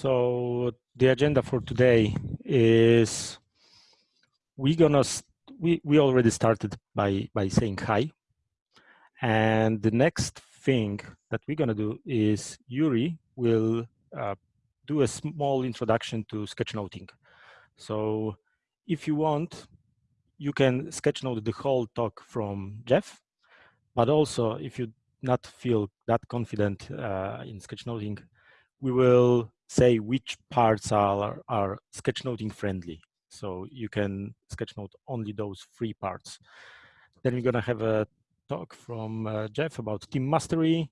So the agenda for today is we're gonna we we already started by by saying hi, and the next thing that we're gonna do is Yuri will uh, do a small introduction to sketchnoting. So if you want, you can sketchnote the whole talk from Geoff, but also if you not feel that confident uh, in sketchnoting, we will say which parts are, are sketchnoting friendly. So you can sketchnote only those three parts. Then we're gonna have a talk from uh, Geoff about team mastery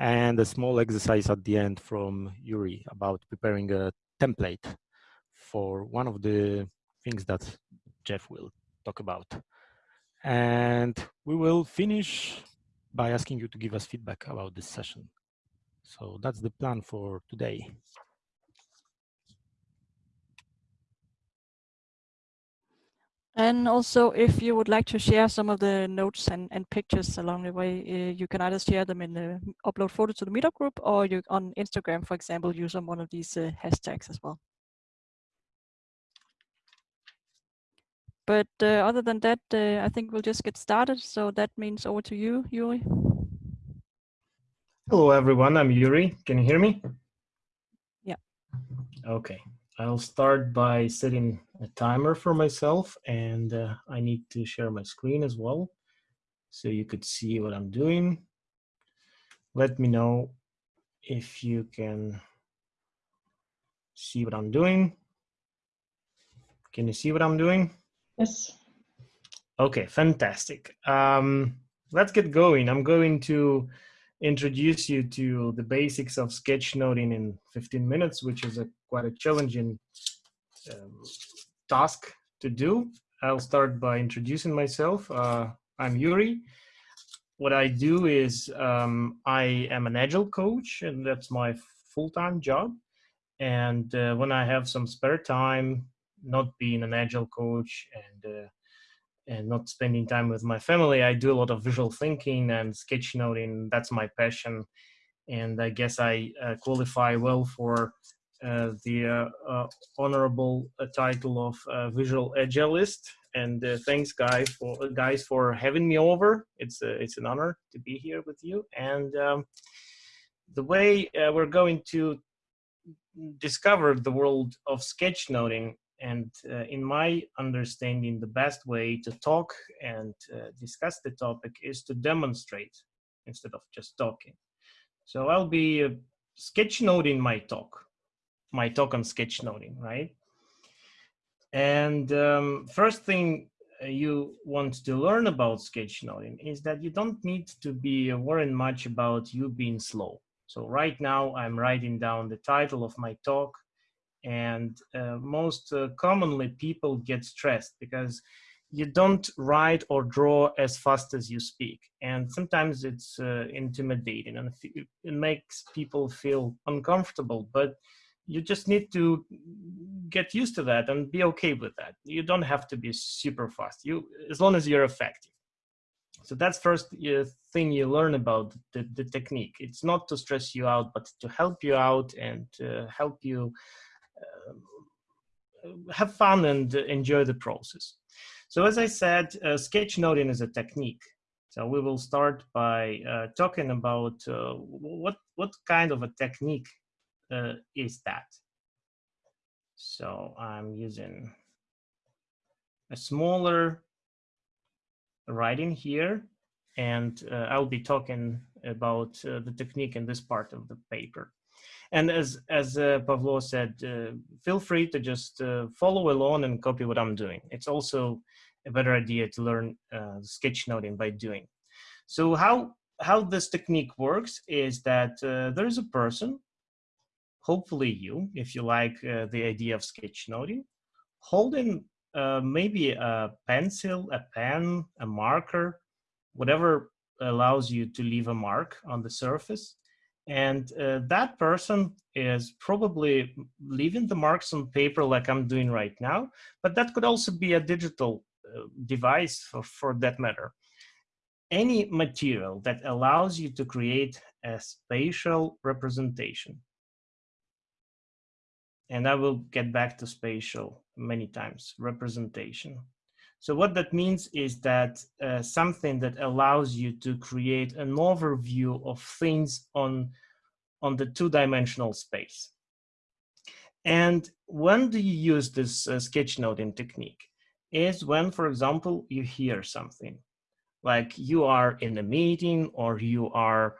and a small exercise at the end from Yuri about preparing a template for one of the things that Geoff will talk about. And we will finish by asking you to give us feedback about this session. So that's the plan for today. And also, if you would like to share some of the notes and, and pictures along the way, uh, you can either share them in the upload photo to the meetup group or you on Instagram, for example, use on one of these uh, hashtags as well. But uh, other than that, I think we'll just get started. So that means over to you, Yuri. Hello, everyone. I'm Yuri. Can you hear me? Yeah. Okay. I'll start by setting a timer for myself and uh, I need to share my screen as well so you could see what I'm doing. Let me know if you can see what I'm doing. Can you see what I'm doing? Yes. Okay, fantastic. Um, let's get going. I'm going to introduce you to the basics of sketchnoting in 15 minutes, which is a quite a challenging um, task to do. I'll start by introducing myself. Uh, I'm Yuri. What I do is um, I am an agile coach, and that's my full-time job. And uh, when I have some spare time, not being an agile coach and uh, and not spending time with my family, I do a lot of visual thinking and sketchnoting. That's my passion, and I guess I uh, qualify well for uh, the uh, uh, honorable uh, title of visual agilist. And thanks, guys, for guys for having me over. It's it's an honor to be here with you. And um, the way we're going to discover the world of sketchnoting and uh, in my understanding the best way to talk and uh, discuss the topic is to demonstrate instead of just talking. So i'll be uh, sketchnoting my talk my talk on sketchnoting right? And um, first thing uh, you want to learn about sketchnoting is that you don't need to be worrying much about you being slow. So right now i'm writing down the title of my talk and uh, most uh, commonly people get stressed because you don't write or draw as fast as you speak and sometimes it's uh, intimidating and it makes people feel uncomfortable but you just need to get used to that and be okay with that. You don't have to be super fast. You as long as you're effective. So that's first uh, thing you learn about the, the technique. It's not to stress you out but to help you out and help you uh, have fun and enjoy the process. So as I said, uh, sketchnoting is a technique. So we will start by uh, talking about uh, what, what kind of a technique uh, is that. So I'm using a smaller writing here, and uh, I'll be talking about the technique in this part of the paper. And as as uh, Pavlo said, uh, feel free to just uh, follow along and copy what I'm doing. It's also a better idea to learn uh, sketchnoting by doing. So how how this technique works is that uh, there is a person, hopefully you, if you like uh, the idea of sketchnoting, holding uh, maybe a pencil, a pen, a marker, whatever allows you to leave a mark on the surface and uh, that person is probably leaving the marks on paper like I'm doing right now, but that could also be a digital uh, device for, for that matter. Any material that allows you to create a spatial representation. and I will get back to spatial many times, representation. So what that means is that uh, something that allows you to create an overview of things on, on the two-dimensional space. And when do you use this uh, sketchnoting technique? Is when, for example, you hear something, like you are in a meeting or you are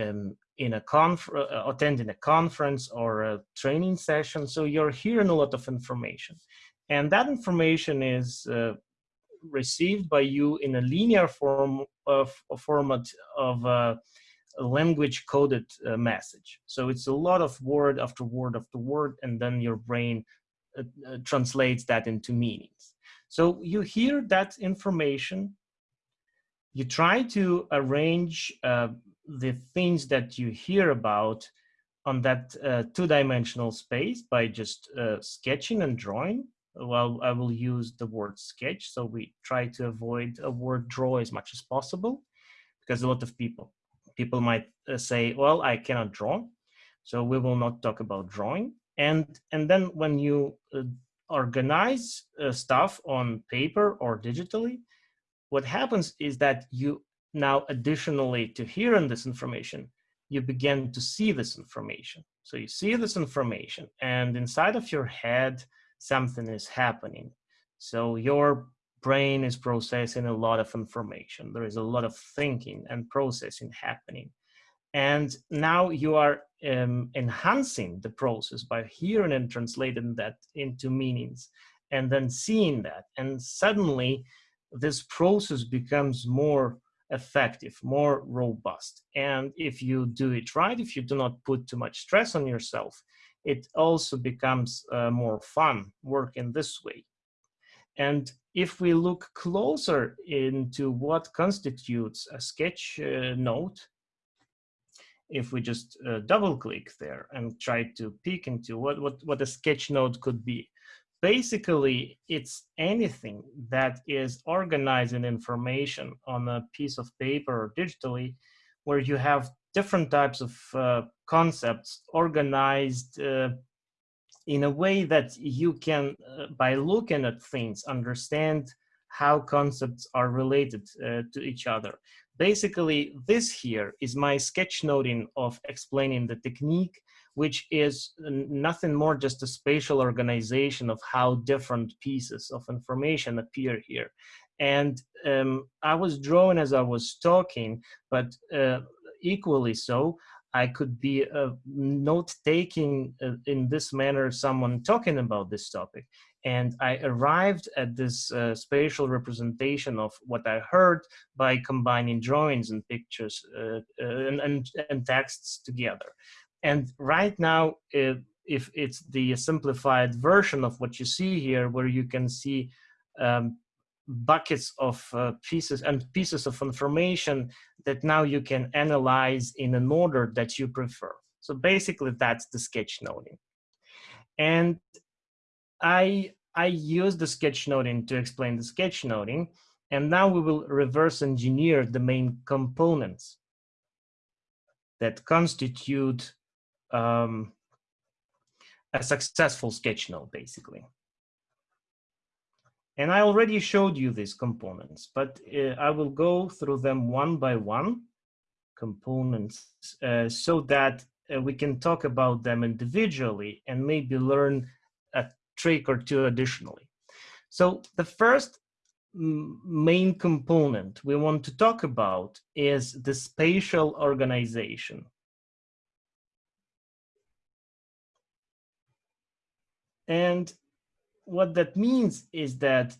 um, in a uh, attending a conference or a training session. So you're hearing a lot of information. And that information is uh, received by you in a linear form of a format of a language coded uh, message. So it's a lot of word after word after word, and then your brain uh, uh, translates that into meanings. So you hear that information, you try to arrange uh, the things that you hear about on that uh, two-dimensional space by just uh, sketching and drawing well, I will use the word sketch. So we try to avoid a word draw as much as possible because a lot of people, people might uh, say, well, I cannot draw. So we will not talk about drawing. And, and then when you uh, organize uh, stuff on paper or digitally, what happens is that you now additionally to hearing this information, you begin to see this information. So you see this information and inside of your head, something is happening. So your brain is processing a lot of information. There is a lot of thinking and processing happening. And now you are um, enhancing the process by hearing and translating that into meanings and then seeing that. And suddenly this process becomes more effective, more robust. And if you do it right, if you do not put too much stress on yourself, it also becomes uh, more fun working this way. And if we look closer into what constitutes a sketch uh, note, if we just uh, double click there and try to peek into what, what, what a sketch note could be, basically it's anything that is organizing information on a piece of paper or digitally where you have different types of uh, concepts organized uh, in a way that you can, uh, by looking at things, understand how concepts are related uh, to each other. Basically, this here is my sketchnoting of explaining the technique, which is nothing more just a spatial organization of how different pieces of information appear here. And um, I was drawing as I was talking, but uh, equally so, I could be uh, note taking uh, in this manner someone talking about this topic. And I arrived at this uh, spatial representation of what I heard by combining drawings and pictures uh, and, and, and, texts together. And right now, if, if it's the simplified version of what you see here, where you can see um, buckets of uh, pieces and pieces of information that now you can analyze in an order that you prefer. So basically that's the sketchnoting. And I, I use the sketchnoting to explain the sketchnoting. And now we will reverse engineer the main components that constitute um, a successful sketchnote, basically. And I already showed you these components, but uh, I will go through them one by one components uh, so that uh, we can talk about them individually and maybe learn a trick or two additionally. So the first main component we want to talk about is the spatial organization. And what that means is that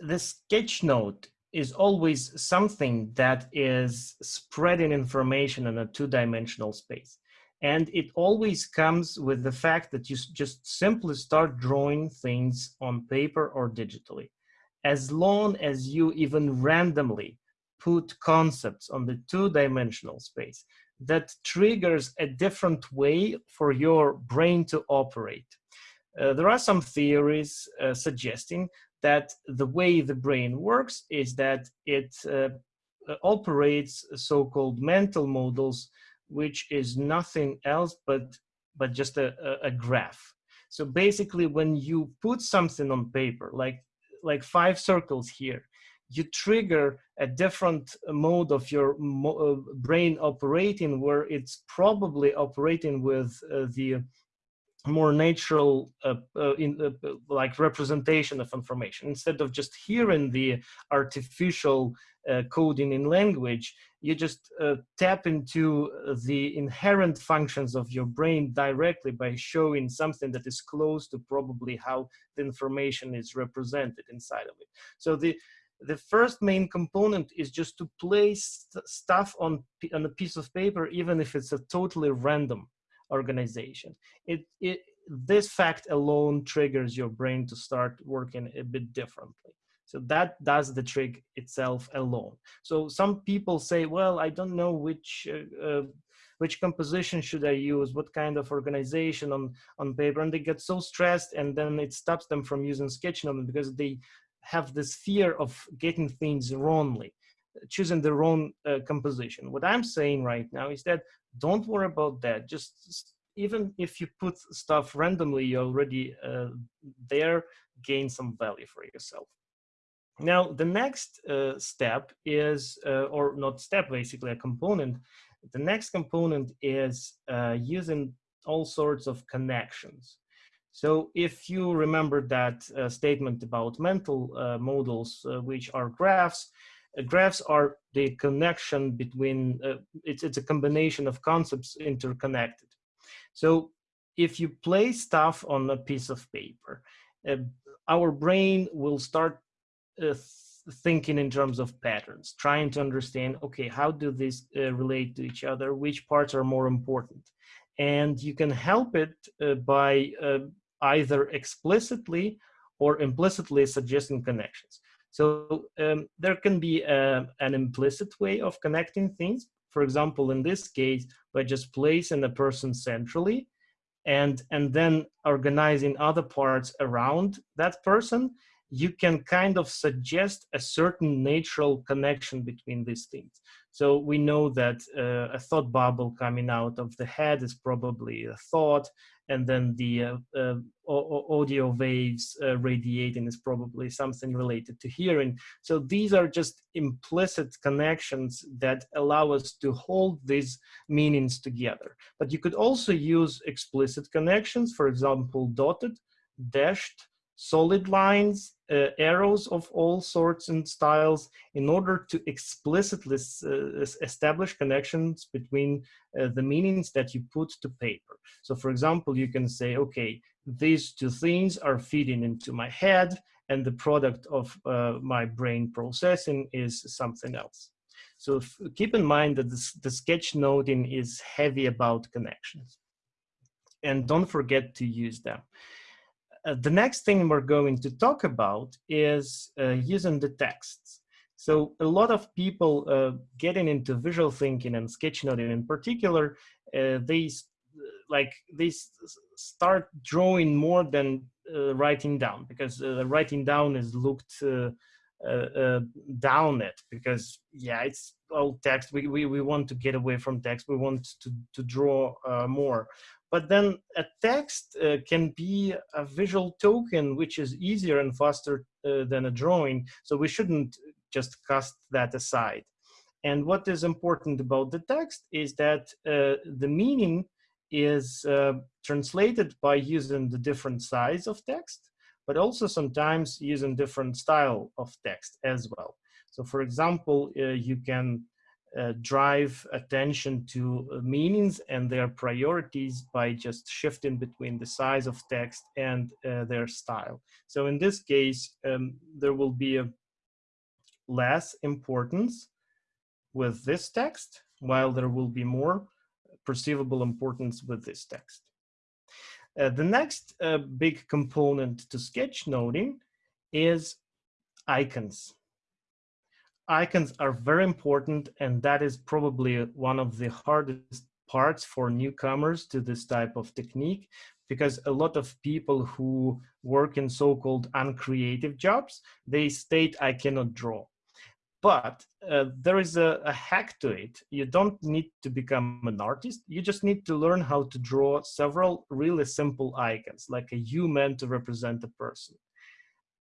the sketch note is always something that is spreading information in a two-dimensional space. And it always comes with the fact that you just simply start drawing things on paper or digitally. As long as you even randomly put concepts on the two-dimensional space, that triggers a different way for your brain to operate. Uh, there are some theories uh, suggesting that the way the brain works is that it uh, uh operates so-called mental models, which is nothing else but but just a, a, a graph. So basically when you put something on paper, like, like five circles here, you trigger a different mode of your uh, brain operating where it's probably operating with uh, the more natural uh, uh, in uh, like representation of information. Instead of just hearing the artificial uh, coding in language you just tap into the inherent functions of your brain directly by showing something that is close to probably how the information is represented inside of it. So the the first main component is just to place st stuff on on a piece of paper even if it's a totally random organization. It, it, this fact alone triggers your brain to start working a bit differently. So that does the trick itself alone. So some people say, well, I don't know which uh, uh, which composition should I use, what kind of organization on, on paper, and they get so stressed and then it stops them from using Sketchnote because they have this fear of getting things wrongly, choosing the wrong uh, composition. What I'm saying right now is that don't worry about that. Just even if you put stuff randomly, you already uh, there gain some value for yourself. Now, the next uh, step is, uh, or not step, basically a component. The next component is uh, using all sorts of connections. So if you remember that uh, statement about mental uh, models, which are graphs, graphs are the connection between, it's, it's a combination of concepts interconnected. So if you place stuff on a piece of paper, uh, our brain will start uh, thinking in terms of patterns, trying to understand, okay, how do these uh, relate to each other? Which parts are more important? And you can help it uh, by uh, either explicitly or implicitly suggesting connections. So um, there can be uh, an implicit way of connecting things. For example, in this case, by just placing a person centrally and, and then organizing other parts around that person, you can kind of suggest a certain natural connection between these things. So we know that uh, a thought bubble coming out of the head is probably a thought, and then the uh, uh, audio waves uh, radiating is probably something related to hearing. So these are just implicit connections that allow us to hold these meanings together. But you could also use explicit connections, for example, dotted, dashed, solid lines, uh, arrows of all sorts and styles in order to explicitly uh, establish connections between uh, the meanings that you put to paper. So for example, you can say, okay, these two things are feeding into my head and the product of uh, my brain processing is something else. So keep in mind that this, the sketchnoting is heavy about connections. And don't forget to use them. Uh, the next thing we're going to talk about is uh, using the texts. So a lot of people uh, getting into visual thinking and sketchnoting in particular, uh, they like they start drawing more than uh, writing down because writing down is looked down at because yeah, it's all text. We, we, we want to get away from text. We want to, to draw more. But then a text uh, can be a visual token, which is easier and faster uh, than a drawing. So we shouldn't just cast that aside. And what is important about the text is that uh, the meaning is uh, translated by using the different size of text, but also sometimes using different style of text as well. So for example, uh, you can uh, drive attention to uh, meanings and their priorities by just shifting between the size of text and uh, their style. So in this case, um, there will be a less importance with this text, while there will be more perceivable importance with this text. Uh, the next uh, big component to sketchnoting is icons icons are very important and that is probably one of the hardest parts for newcomers to this type of technique because a lot of people who work in so-called uncreative jobs they state i cannot draw but uh, there is a, a, hack to it. You don't need to become an artist. You just need to learn how to draw several really simple icons, like a U meant to represent a person,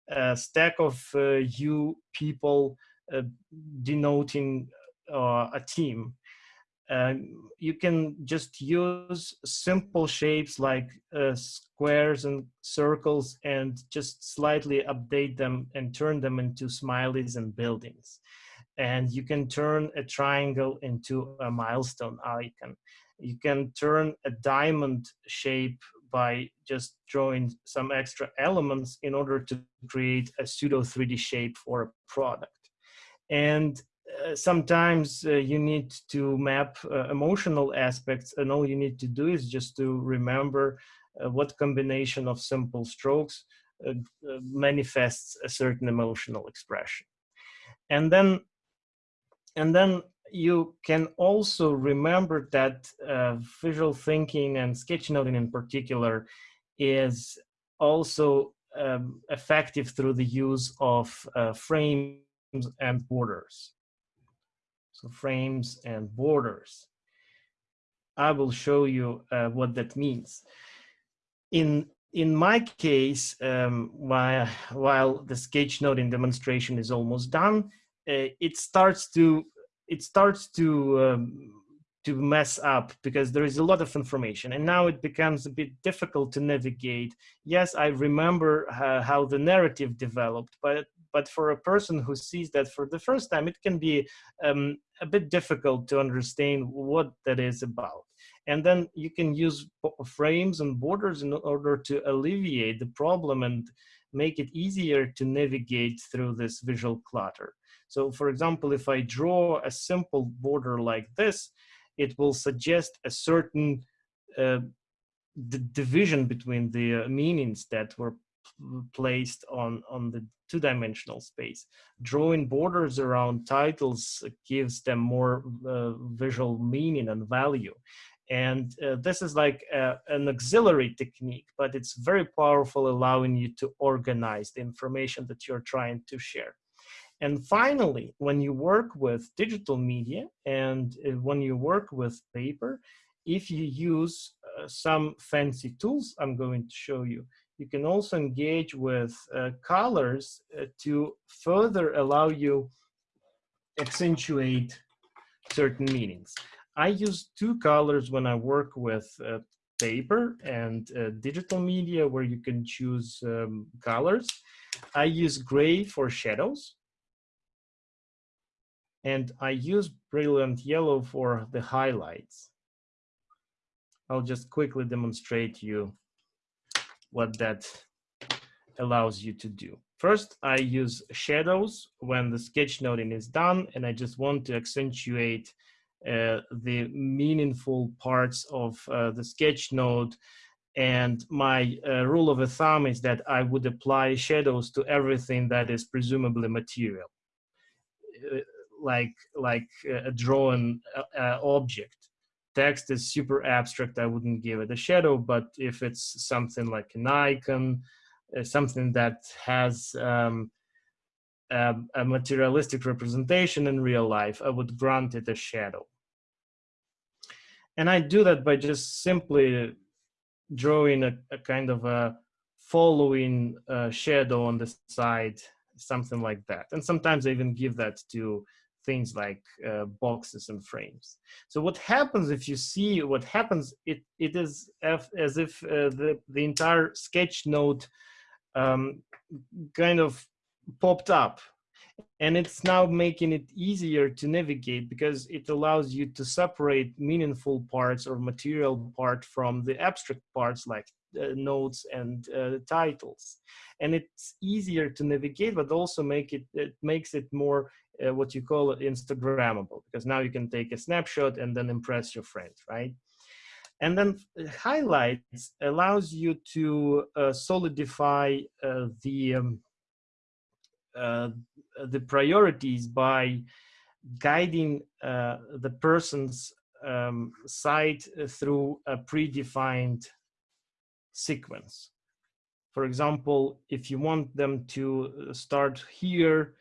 a stack of uh, U people denoting uh, a team. Um, you can just use simple shapes like uh, squares and circles and just slightly update them and turn them into smileys and buildings. And you can turn a triangle into a milestone icon. You can turn a diamond shape by just drawing some extra elements in order to create a pseudo 3D shape for a product. And uh, sometimes uh, you need to map uh, emotional aspects and all you need to do is just to remember uh, what combination of simple strokes uh, uh, manifests a certain emotional expression. And then and then you can also remember that visual thinking and sketchnoting in particular is also um, effective through the use of frames and borders so frames and borders. I will show you uh, what that means. In in my case, um, while while the sketchnoting demonstration is almost done, uh, it starts to it starts to um, to mess up because there is a lot of information and now it becomes a bit difficult to navigate. Yes, I remember uh, how the narrative developed, but but for a person who sees that for the first time, it can be um, a bit difficult to understand what that is about. And then you can use frames and borders in order to alleviate the problem and make it easier to navigate through this visual clutter. So for example, if I draw a simple border like this, it will suggest a certain uh, division between the uh, meanings that were placed on, on the two-dimensional space. Drawing borders around titles gives them more uh, visual meaning and value. And uh, this is like a, an auxiliary technique, but it's very powerful, allowing you to organize the information that you're trying to share. And finally, when you work with digital media and uh, when you work with paper, if you use uh, some fancy tools I'm going to show you, you can also engage with uh, colors uh, to further allow you accentuate certain meanings. I use two colors when I work with uh, paper and uh, digital media where you can choose um, colors. I use gray for shadows. And I use brilliant yellow for the highlights. I'll just quickly demonstrate you what that allows you to do. First, I use shadows when the sketch noting is done, and I just want to accentuate uh, the meaningful parts of uh, the sketch note. And my uh, rule of thumb is that I would apply shadows to everything that is presumably material, uh, like like a drawn uh, uh, object text is super abstract, I wouldn't give it a shadow. But if it's something like an icon, uh, something that has um, a, a, materialistic representation in real life, I would grant it a shadow. And I do that by just simply drawing a, a kind of a following uh, shadow on the side, something like that. And sometimes I even give that to things like uh, boxes and frames. So what happens if you see what happens, it, it is as if uh, the, the entire sketch note um, kind of popped up and it's now making it easier to navigate because it allows you to separate meaningful parts or material part from the abstract parts like uh, notes and uh, titles and it's easier to navigate but also make it it makes it more uh, what you call instagrammable because now you can take a snapshot and then impress your friends right and then uh, highlights allows you to uh, solidify uh, the um, uh, the priorities by guiding the person's um, sight through a predefined sequence. For example, if you want them to start here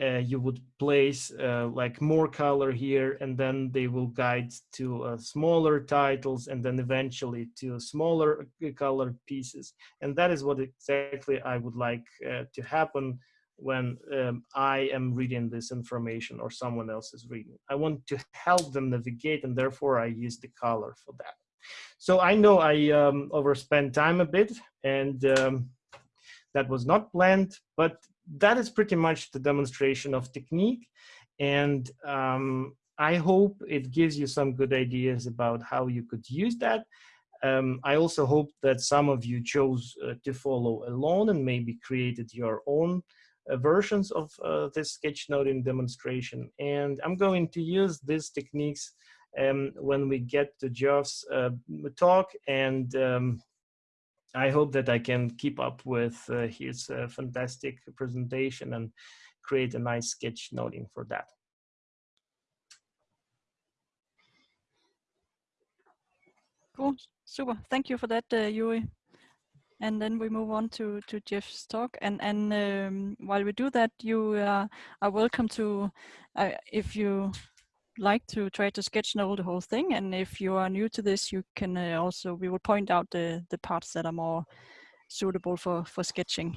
uh, you would place uh, like more color here and then they will guide to uh, smaller titles and then eventually to smaller uh, color pieces. And that is what exactly i would like uh, to happen when um, i am reading this information or someone else is reading. I want to help them navigate and therefore i use the color for that. So i know i um, overspent time a bit and um, that was not planned but that is pretty much the demonstration of technique. And um, I hope it gives you some good ideas about how you could use that. Um, I also hope that some of you chose uh, to follow along and maybe created your own uh, versions of uh, this sketchnoting demonstration. And I'm going to use these techniques um, when we get to Geoff's uh, talk and um, I hope that I can keep up with uh, his uh, fantastic presentation and create a nice sketch noting for that. Cool, super. Thank you for that, uh, Yuri. And then we move on to, to Geoff's talk. And, and um, while we do that, you uh, are welcome to, uh, if you like to try to sketch note the whole thing. And if you are new to this, you can uh, also, we will point out the, the parts that are more suitable for, for sketching.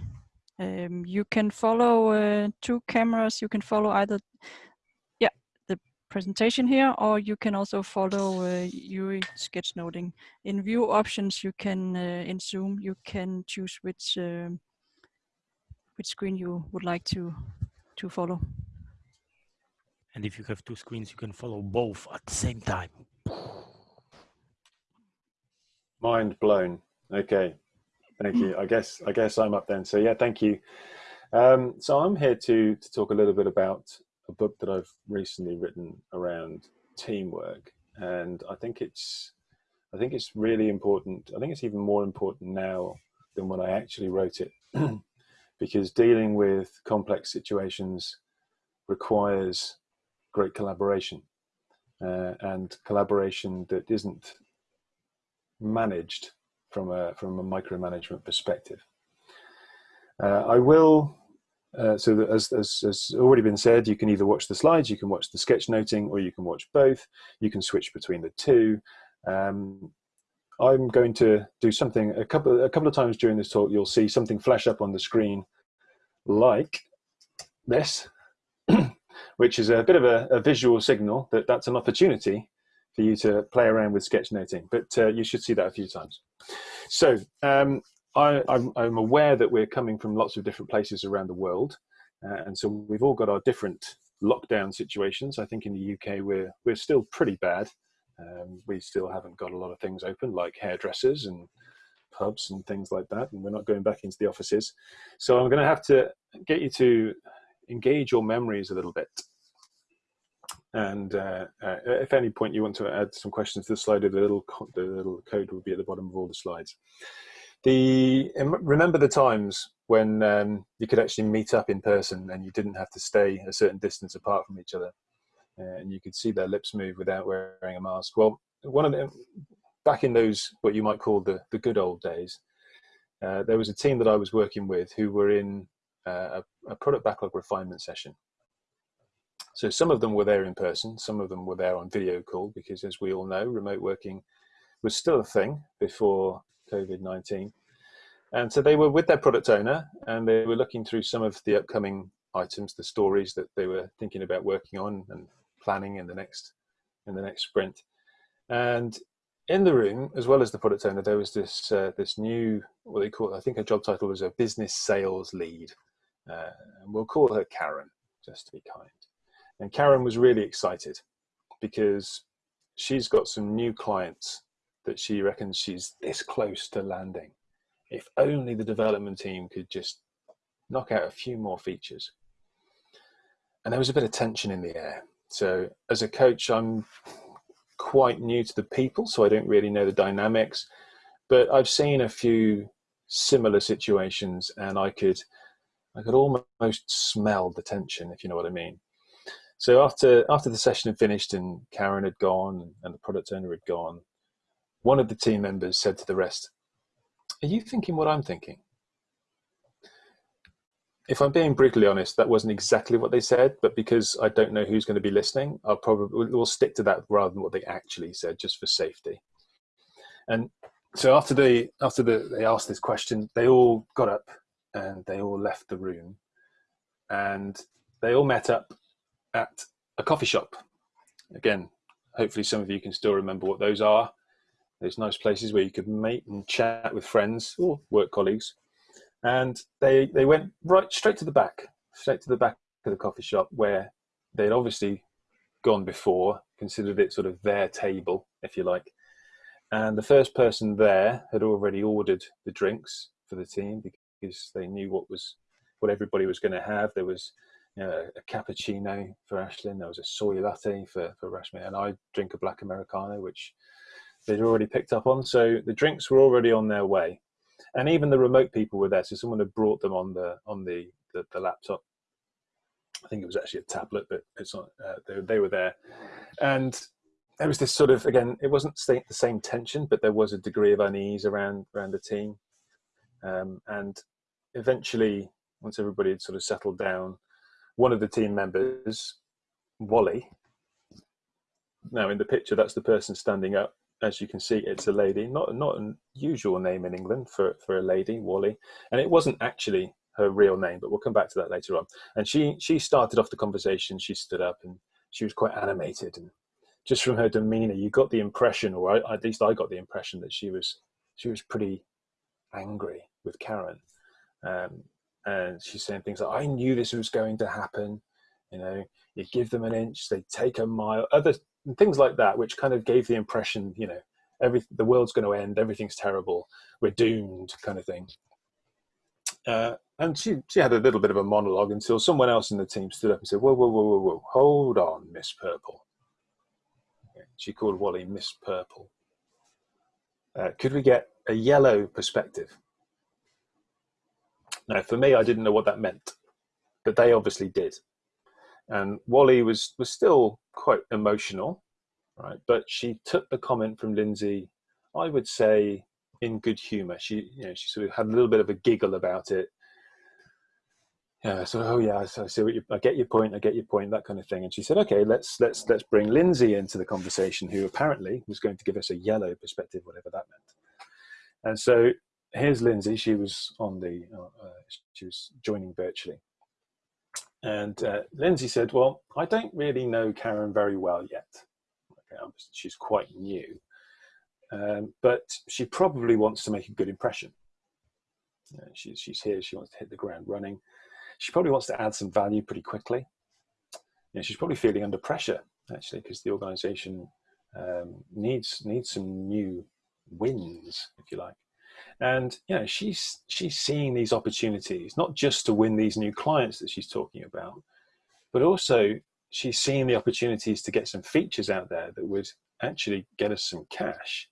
Um, you can follow uh, two cameras. You can follow either, yeah, the presentation here, or you can also follow uh, Yuri sketchnoting. In view options, you can, uh, in Zoom, you can choose which, um, which screen you would like to, to follow. And if you have two screens, you can follow both at the same time. Mind blown. Okay, thank you. I guess I guess I'm up then. So yeah, thank you. Um, so I'm here to to talk a little bit about a book that I've recently written around teamwork, and I think it's I think it's really important. I think it's even more important now than when I actually wrote it, because dealing with complex situations requires great collaboration uh, and collaboration that isn't managed from a from a micromanagement perspective. Uh, I will. Uh, so as, as, as already been said, you can either watch the slides, you can watch the sketchnoting, or you can watch both. You can switch between the two. Um, I'm going to do something a couple a couple of times during this talk. You'll see something flash up on the screen, like this, which is a bit of a, a, visual signal that that's an opportunity for you to play around with sketchnoting. But uh, you should see that a few times. So um, I, am aware that we're coming from lots of different places around the world. Uh, and so we've all got our different lockdown situations. I think in the UK, we're, we're still pretty bad. Um, we still haven't got a lot of things open like hairdressers and pubs and things like that. And we're not going back into the offices. So I'm going to have to get you to engage your memories a little bit. And uh, uh, if any point you want to add some questions to the slide, the little, the little code will be at the bottom of all the slides. The, remember the times when um, you could actually meet up in person and you didn't have to stay a certain distance apart from each other uh, and you could see their lips move without wearing a mask. Well, one of them, back in those, what you might call the, the good old days, uh, there was a team that I was working with who were in a, a product backlog refinement session. So some of them were there in person, some of them were there on video call because as we all know, remote working was still a thing before COVID-19. And so they were with their product owner and they were looking through some of the upcoming items, the stories that they were thinking about working on and planning in the next in the next sprint. And in the room, as well as the product owner, there was this uh, this new what they call I think her job title was a business sales lead. Uh, and we'll call her Karen, just to be kind. And Karen was really excited because she's got some new clients that she reckons she's this close to landing. If only the development team could just knock out a few more features. And there was a bit of tension in the air. So as a coach, I'm quite new to the people, so I don't really know the dynamics, but I've seen a few similar situations and I could I could almost smell the tension, if you know what I mean. So after after the session had finished and Karen had gone and the product owner had gone, one of the team members said to the rest, "Are you thinking what I'm thinking?" if I'm being brutally honest, that wasn't exactly what they said, but because I don't know who's going to be listening, I'll probably we'll stick to that rather than what they actually said, just for safety. And so after they after the, they asked this question, they all got up and they all left the room, and they all met up at a coffee shop. Again, hopefully some of you can still remember what those are. Those nice places where you could meet and chat with friends or work colleagues and they they went right straight to the back, straight to the back of the coffee shop where they'd obviously gone before, considered it sort of their table, if you like. And the first person there had already ordered the drinks for the team because they knew what was what everybody was going to have. There was you know, a cappuccino for Ashlyn, there was a soy latte for, for Rashmi, and I drink a black Americano, which they'd already picked up on. So the drinks were already on their way and even the remote people were there. So someone had brought them on the on the the, the laptop. I think it was actually a tablet, but it's not. Uh, they, they were there, and there was this sort of again. It wasn't the same tension, but there was a degree of unease around around the team, um, and eventually, once everybody had sort of settled down, one of the team members, Wally. Now in the picture, that's the person standing up as you can see, it's a lady. Not not an usual name in England for for a lady, Wally, and it wasn't actually her real name, but we'll come back to that later on. And she she started off the conversation. She stood up and she was quite animated, and just from her demeanour, you got the impression, or at least I got the impression that she was she was pretty angry with Karen. Um, and she's saying things like, "I knew this was going to happen." You know, you give them an inch, they take a mile. Other things like that, which kind of gave the impression, you know, every the world's going to end, everything's terrible, we're doomed, kind of thing. Uh, and she she had a little bit of a monologue until someone else in the team stood up and said, "Whoa, whoa, whoa, whoa, whoa, hold on, Miss Purple." She called Wally Miss Purple. Uh, could we get a yellow perspective? Now, for me, I didn't know what that meant, but they obviously did and Wally was was still quite emotional, right? But she took the comment from Lindsay, I would say, in good humour. She, you know, she sort of had a little bit of a giggle about it. Yeah, so oh yeah, so I see what you, I get your point, I get your point, that kind of thing. And she said, okay, let's let's let's bring Lindsay into the conversation, who apparently was going to give us a yellow perspective, whatever that meant. And so here's Lindsay. She was on the, uh, uh she was joining virtually, and uh, Lindsay said, Well, I don't really know Karen very well yet. Okay, she's quite new. Um, but she probably wants to make a good impression. She's, she's here, she wants to hit the ground running. She probably wants to add some value pretty quickly. You know, she's probably feeling under pressure, actually, because the organization um, needs, needs some new wins, if you like and you know she's she's seeing these opportunities not just to win these new clients that she's talking about but also she's seeing the opportunities to get some features out there that would actually get us some cash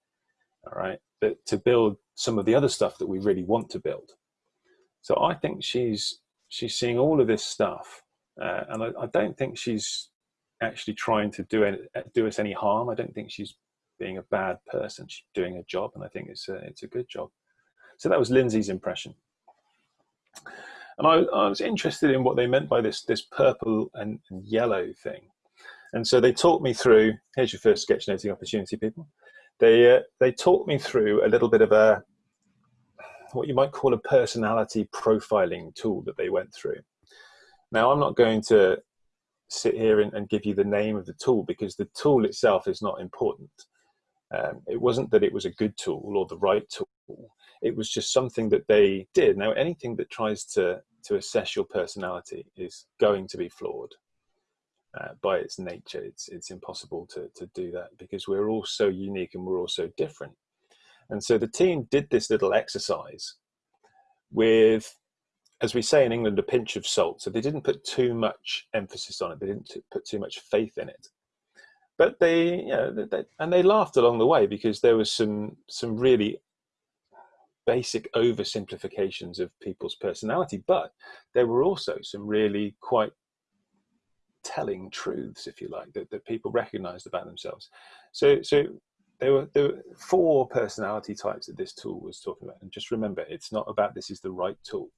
all right but to build some of the other stuff that we really want to build. So i think she's she's seeing all of this stuff uh, and I, I, don't think she's actually trying to do it do us any harm. I don't think she's being a bad person. She's doing a job and i think it's a it's a good job so that was Lindsay's impression. And I, I, was interested in what they meant by this, this purple and, yellow thing. And so they talked me through, here's your first sketchnoting opportunity, people. They, uh, they talked me through a little bit of a, what you might call a personality profiling tool that they went through. Now, I'm not going to sit here and, and give you the name of the tool because the tool itself is not important. Um, it wasn't that it was a good tool or the right tool it was just something that they did. Now, anything that tries to to assess your personality is going to be flawed uh, by its nature. It's it's impossible to to do that because we're all so unique and we're all so different. And so the team did this little exercise with, as we say in England, a pinch of salt. So they didn't put too much emphasis on it. They didn't put too much faith in it. But they, you know, they, and they laughed along the way because there was some some really basic oversimplifications of people's personality, but there were also some really quite telling truths, if you like, that, that people recognized about themselves. So, so there were, there were four personality types that this tool was talking about. And just remember, it's not about this is the right tool.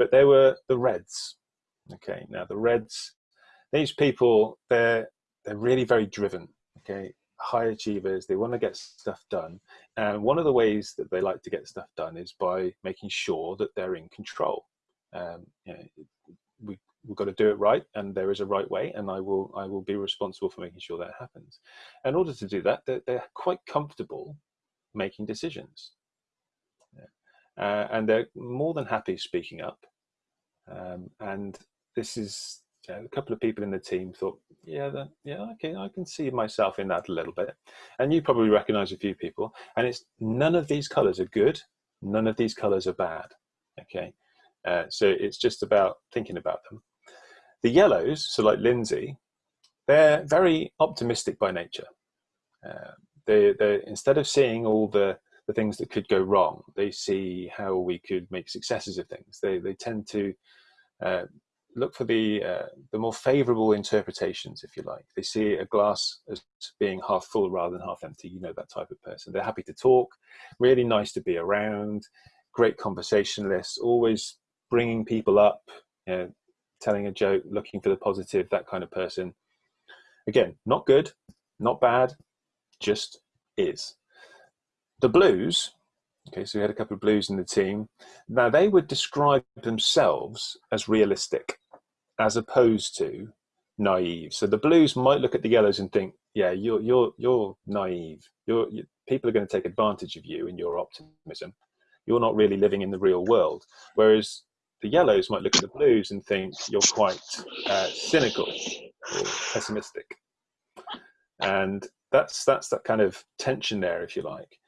but there were the Reds. Okay, now the Reds, these people, they're they're really very driven. Okay, high achievers. They want to get stuff done, and one of the ways that they like to get stuff done is by making sure that they're in control. Um, you know, we we've got to do it right, and there is a right way, and I will I will be responsible for making sure that happens. In order to do that, they're, they're quite comfortable making decisions, yeah. uh, and they're more than happy speaking up. Um, and this is a couple of people in the team thought, yeah, that, yeah, okay, I can see myself in that a little bit. And you probably recognize a few people. And it's none of these colors are good, none of these colors are bad. Okay, uh, so it's just about thinking about them. The yellows, so like Lindsay, they're very optimistic by nature. Uh, they, they instead of seeing all the the things that could go wrong, they see how we could make successes of things. They they tend to uh, look for the uh, the more favorable interpretations, if you like. They see a glass as being half full rather than half empty. You know that type of person. They're happy to talk, really nice to be around, great conversationalists, always bringing people up, you know, telling a joke, looking for the positive, that kind of person. Again, not good, not bad, just is. The blues, okay, so we had a couple of blues in the team. Now they would describe themselves as realistic as opposed to naive. So the blues might look at the yellows and think, yeah, you're, you're, you're naive. You're, you, people are going to take advantage of you in your optimism. You're not really living in the real world. Whereas the yellows might look at the blues and think you're quite uh, cynical or pessimistic. And that's that's that kind of tension there, if you like.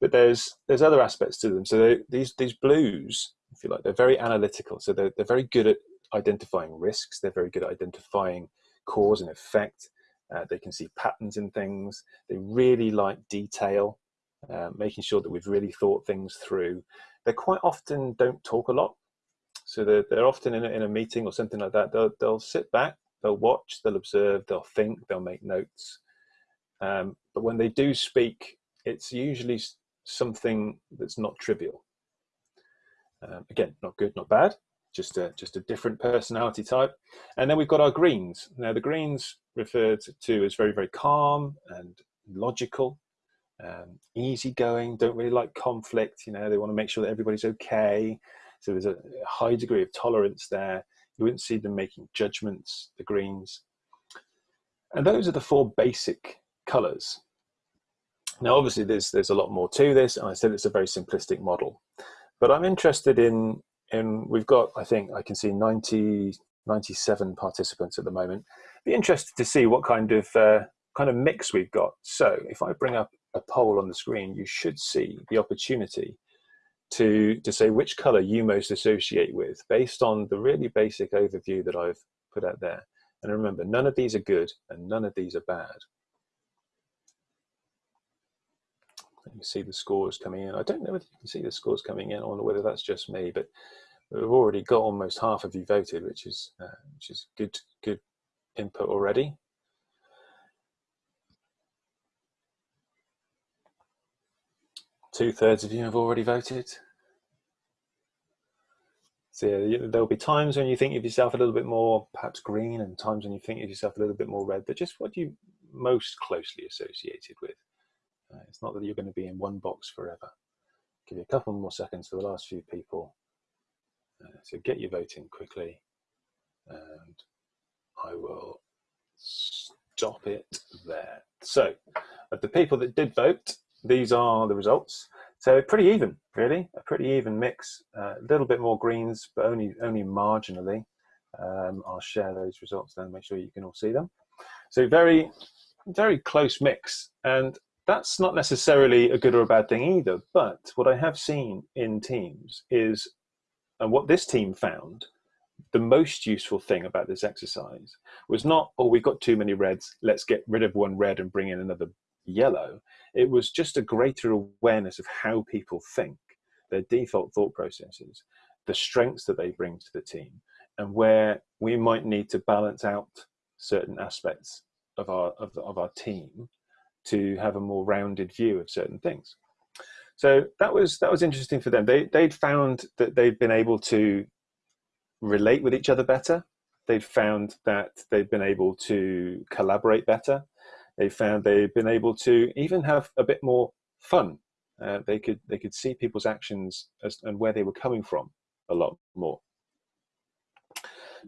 But there's there's other aspects to them. So they, these these blues, if you like, they're very analytical. So they're they're very good at identifying risks. They're very good at identifying cause and effect. Uh, they can see patterns in things. They really like detail, uh, making sure that we've really thought things through. They quite often don't talk a lot. So they're, they're often in a, in a meeting or something like that. They'll, they'll sit back, they'll watch, they'll observe, they'll think, they'll make notes. Um, but when they do speak, it's usually something that's not trivial. Um, again, not good, not bad, just a, just a different personality type. And then we've got our greens. Now the greens referred to as very, very calm and logical, um, easygoing, don't really like conflict. You know, they want to make sure that everybody's okay. So there's a high degree of tolerance there. You wouldn't see them making judgments, the greens. And those are the four basic colors. Now, obviously, there's, there's a lot more to this, and I said it's a very simplistic model. But I'm interested in, in we've got, I think, I can see 90, 97 participants at the moment. Be interested to see what kind of, uh, kind of mix we've got. So if I bring up a poll on the screen, you should see the opportunity to, to say which color you most associate with based on the really basic overview that I've put out there. And remember, none of these are good and none of these are bad. You can see the scores coming in. I don't know whether you can see the scores coming in or whether that's just me, but we've already got almost half of you voted, which is uh, which is good good input already. Two thirds of you have already voted. So yeah, there'll be times when you think of yourself a little bit more perhaps green and times when you think of yourself a little bit more red, but just what you most closely associated with. Uh, it's not that you're going to be in one box forever. Give you a couple more seconds for the last few people. Uh, so get your voting quickly and I will stop it there. So of the people that did vote, these are the results. So pretty even, really, a pretty even mix. Uh, a little bit more greens, but only only marginally. Um, I'll share those results then, make sure you can all see them. So very, very close mix. And that's not necessarily a good or a bad thing either. But what I have seen in teams is, and what this team found, the most useful thing about this exercise was not, oh, we've got too many reds, let's get rid of one red and bring in another yellow. It was just a greater awareness of how people think, their default thought processes, the strengths that they bring to the team, and where we might need to balance out certain aspects of our of, of our team to have a more rounded view of certain things. So that was that was interesting for them. They they'd found that they'd been able to relate with each other better. They've found that they've been able to collaborate better. They found they've been able to even have a bit more fun. Uh, they could they could see people's actions as, and where they were coming from a lot more.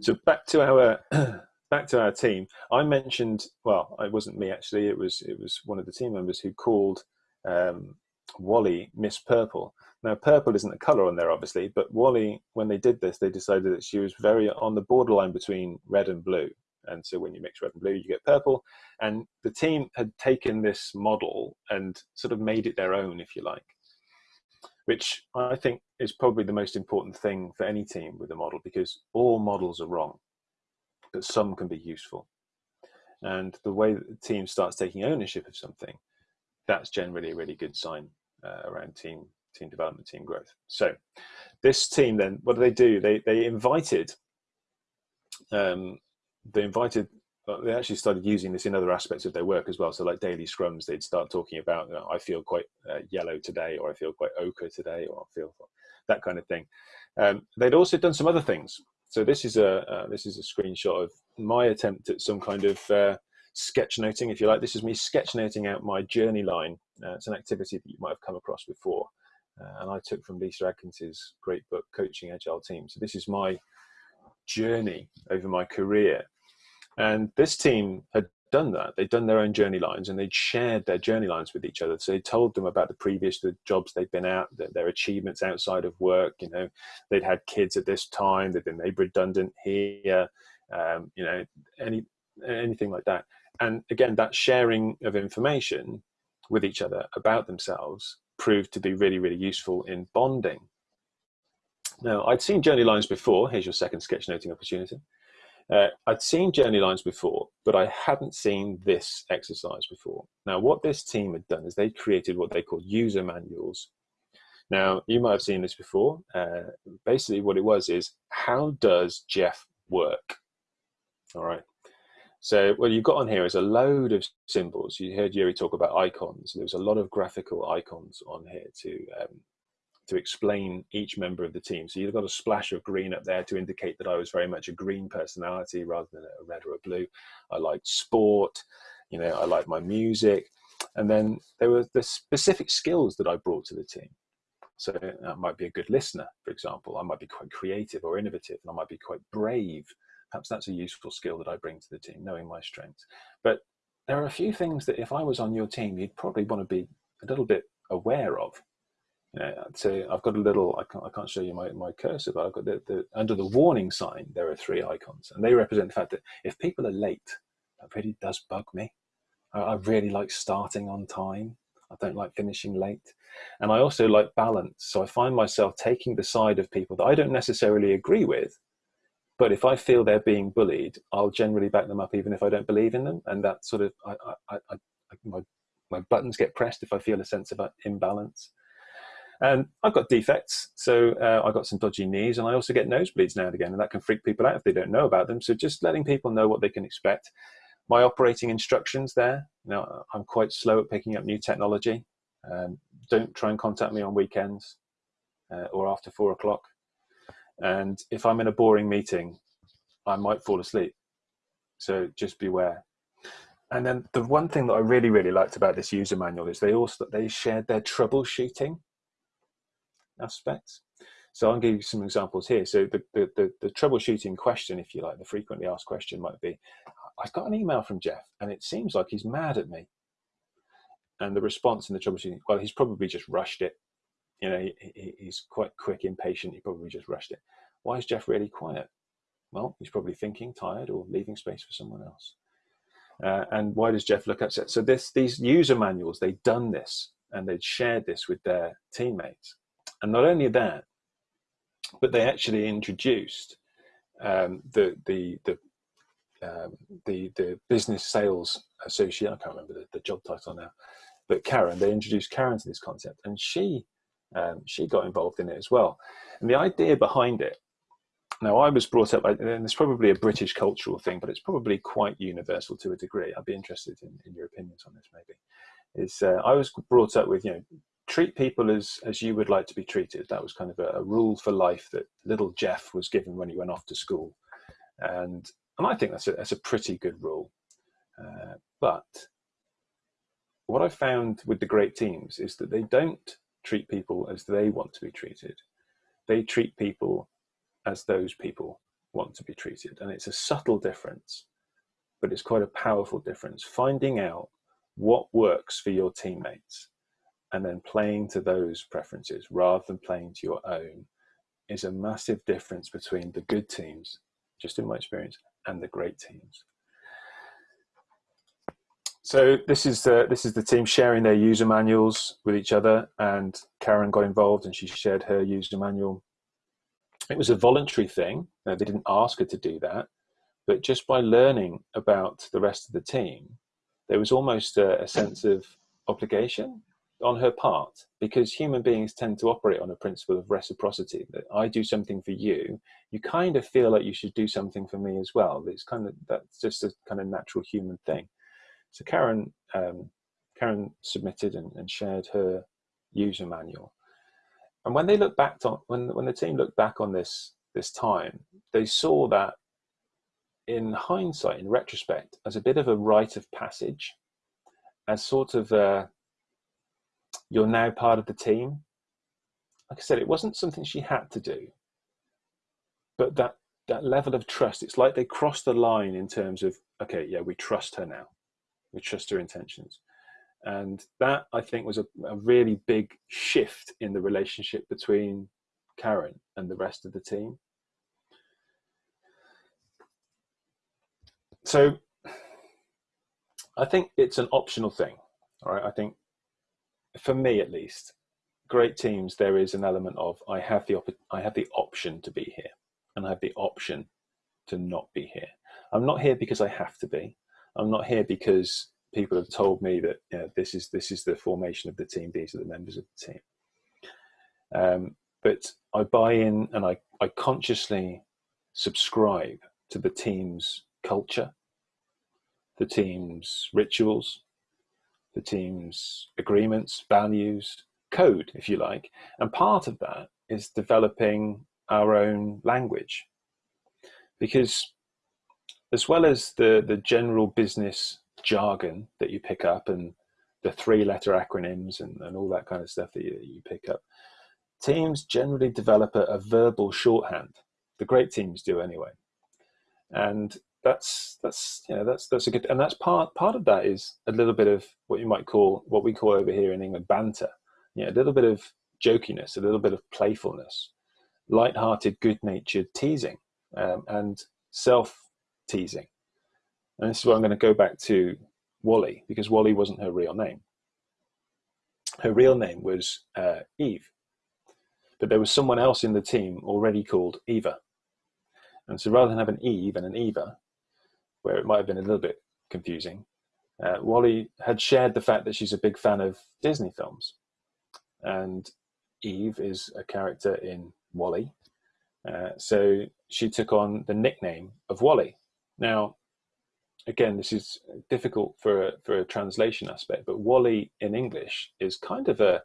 So back to our back to our team. I mentioned well, it wasn't me actually. It was it was one of the team members who called um, Wally Miss Purple. Now, purple isn't a color on there, obviously, but Wally, when they did this, they decided that she was very on the borderline between red and blue. And so when you mix red and blue, you get purple. And the team had taken this model and sort of made it their own, if you like, which I think is probably the most important thing for any team with a model because all models are wrong, but some can be useful. And the way the team starts taking ownership of something, that's generally a really good sign uh, around team team development, team growth. So this team then, what do they do? They they invited, um, they invited, they actually started using this in other aspects of their work as well. So like daily scrums, they'd start talking about, you know, I feel quite uh, yellow today, or I feel quite ochre today, or I feel that kind of thing. Um, they'd also done some other things. So this is a uh, this is a screenshot of my attempt at some kind of uh, sketchnoting, if you like. This is me sketchnoting out my journey line. Uh, it's an activity that you might have come across before. Uh, and I took from Lyssa Adkins's great book, Coaching Agile Teams. So this is my journey over my career. And this team had done that. They'd done their own journey lines and they'd shared their journey lines with each other. So they told them about the previous the jobs they'd been at, their achievements outside of work. You know, they'd had kids at this time, they'd been made redundant here, um, you know, any anything like that. And again, that sharing of information with each other about themselves proved to be really, really useful in bonding. Now, I'd seen journey lines before. Here's your second sketchnoting opportunity. Uh, I'd seen journey lines before, but I hadn't seen this exercise before. Now, what this team had done is they created what they call user manuals. Now, you might have seen this before. Uh, basically, what it was is, how does Geoff work? All right. So what you've got on here is a load of symbols. You heard Yuri talk about icons. There's a lot of graphical icons on here to um, to explain each member of the team. So you've got a splash of green up there to indicate that I was very much a green personality rather than a red or a blue. I liked sport, you know, I liked my music. And then there were the specific skills that I brought to the team. So I might be a good listener, for example. I might be quite creative or innovative, and I might be quite brave perhaps that's a useful skill that I bring to the team, knowing my strengths. But there are a few things that if I was on your team, you'd probably want to be a little bit aware of. You say I've got a little, I can't, I can't show you my, my cursor, but I've got the, the, under the warning sign, there are three icons and they represent the fact that if people are late, that really does bug me. I, I really like starting on time. I don't like finishing late. And I also like balance. So I find myself taking the side of people that I don't necessarily agree with, but if I feel they're being bullied, I'll generally back them up even if I don't believe in them. And that sort of, I, I, I, my, my buttons get pressed if I feel a sense of uh, imbalance. And I've got defects, so uh, I've got some dodgy knees, and I also get nosebleeds now and again, and that can freak people out if they don't know about them. So just letting people know what they can expect. My operating instructions there. Now I'm quite slow at picking up new technology. Um, don't try and contact me on weekends uh, or after four o'clock. And if I'm in a boring meeting, I might fall asleep. So just beware. And then the one thing that I really, really liked about this user manual is they also they shared their troubleshooting aspects. So I'll give you some examples here. So the, the, the, the troubleshooting question, if you like, the frequently asked question might be, I've got an email from Geoff and it seems like he's mad at me. And the response in the troubleshooting, well, he's probably just rushed it you know, he, he's quite quick, impatient. He probably just rushed it. Why is Geoff really quiet? Well, he's probably thinking, tired, or leaving space for someone else. Uh, and why does Geoff look upset? So this, these user manuals, they'd done this and they'd shared this with their teammates. And not only that, but they actually introduced um, the, the, the, um, the, the business sales associate, I can't remember the, the job title now, but Karen, they introduced Karen to this concept and she um, she got involved in it as well. And the idea behind it, now I was brought up, and it's probably a British cultural thing, but it's probably quite universal to a degree. I'd be interested in, in your opinions on this maybe. Is uh, I was brought up with, you know, treat people as as you would like to be treated. That was kind of a, a rule for life that little Geoff was given when he went off to school, and and I think that's a that's a pretty good rule. Uh, but what I found with the great teams is that they don't treat people as they want to be treated. They treat people as those people want to be treated, and it's a subtle difference, but it's quite a powerful difference. Finding out what works for your teammates and then playing to those preferences rather than playing to your own is a massive difference between the good teams, just in my experience, and the great teams. So this is the this is the team sharing their user manuals with each other, and Karen got involved and she shared her user manual. It was a voluntary thing; they didn't ask her to do that, but just by learning about the rest of the team, there was almost a, a sense of obligation on her part because human beings tend to operate on a principle of reciprocity that i do something for you you kind of feel like you should do something for me as well. It's kind of that's just a kind of natural human thing. So karen um, karen submitted and, and, shared her user manual. And when they look back on when when the team looked back on this this time they saw that in hindsight in retrospect as a bit of a rite of passage as sort of a you're now part of the team. Like I said, it wasn't something she had to do, but that that level of trust, it's like they crossed the line in terms of, okay, yeah, we trust her now. We trust her intentions. And that I think was a, a really big shift in the relationship between Karen and the rest of the team. So I think it's an optional thing. All right. I think for me at least, great teams, there is an element of I have the op- I have the option to be here, and I have the option to not be here. I'm not here because I have to be. I'm not here because people have told me that you know, this is this is the formation of the team. These are the members of the team. Um, but I buy in and I, I consciously subscribe to the team's culture, the team's rituals, the team's agreements, values, code, if you like. And part of that is developing our own language. Because as well as the, the general business jargon that you pick up and the three letter acronyms and, and all that kind of stuff that you, you pick up, teams generally develop a, a verbal shorthand. The great teams do anyway. And that's that's you know that's that's a good and that's part part of that is a little bit of what you might call what we call over here in England banter. You know, a little bit of jokiness, a little bit of playfulness, light-hearted, good-natured teasing, um, and self-teasing. And this is where I'm going to go back to Wally because Wally wasn't her real name. Her real name was uh, Eve, but there was someone else in the team already called Eva. And so rather than have an Eve and an Eva, where it might have been a little bit confusing, uh, Wally had shared the fact that she's a big fan of Disney films. And Eve is a character in WALL-E. Uh, so she took on the nickname of Wally. Now, again, this is difficult for a, for a translation aspect, but Wally in English is kind of a,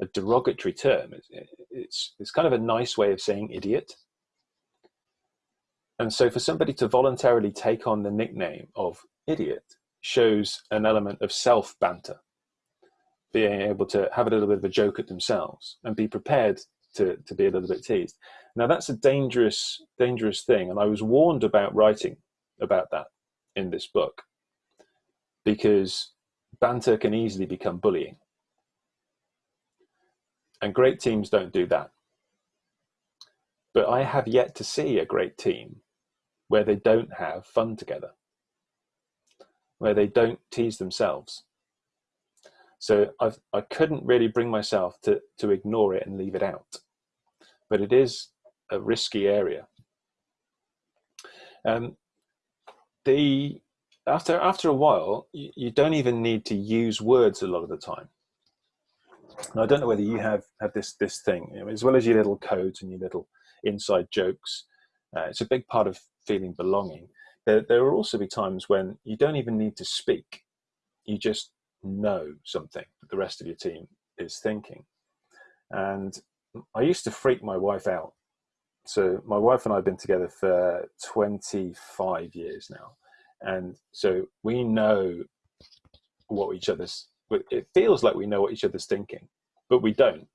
a derogatory term. It's, it's, it's kind of a nice way of saying idiot. And so for somebody to voluntarily take on the nickname of idiot shows an element of self banter, being able to have a little bit of a joke at themselves and be prepared to, to be a little bit teased. Now that's a dangerous, dangerous thing. And I was warned about writing about that in this book because banter can easily become bullying. And great teams don't do that. But I have yet to see a great team where they don't have fun together, where they don't tease themselves. So I've, I couldn't really bring myself to, to ignore it and leave it out. But it is a risky area. Um, the after after a while, you, you, don't even need to use words a lot of the time. And I don't know whether you have have this this thing, as well as your little codes and your little inside jokes. Uh, it's a big part of feeling belonging. There, there will also be times when you don't even need to speak. You just know something that the rest of your team is thinking. And I used to freak my wife out. So my wife and I have been together for 25 years now. And so we know what each other's, it feels like we know what each other's thinking, but we don't.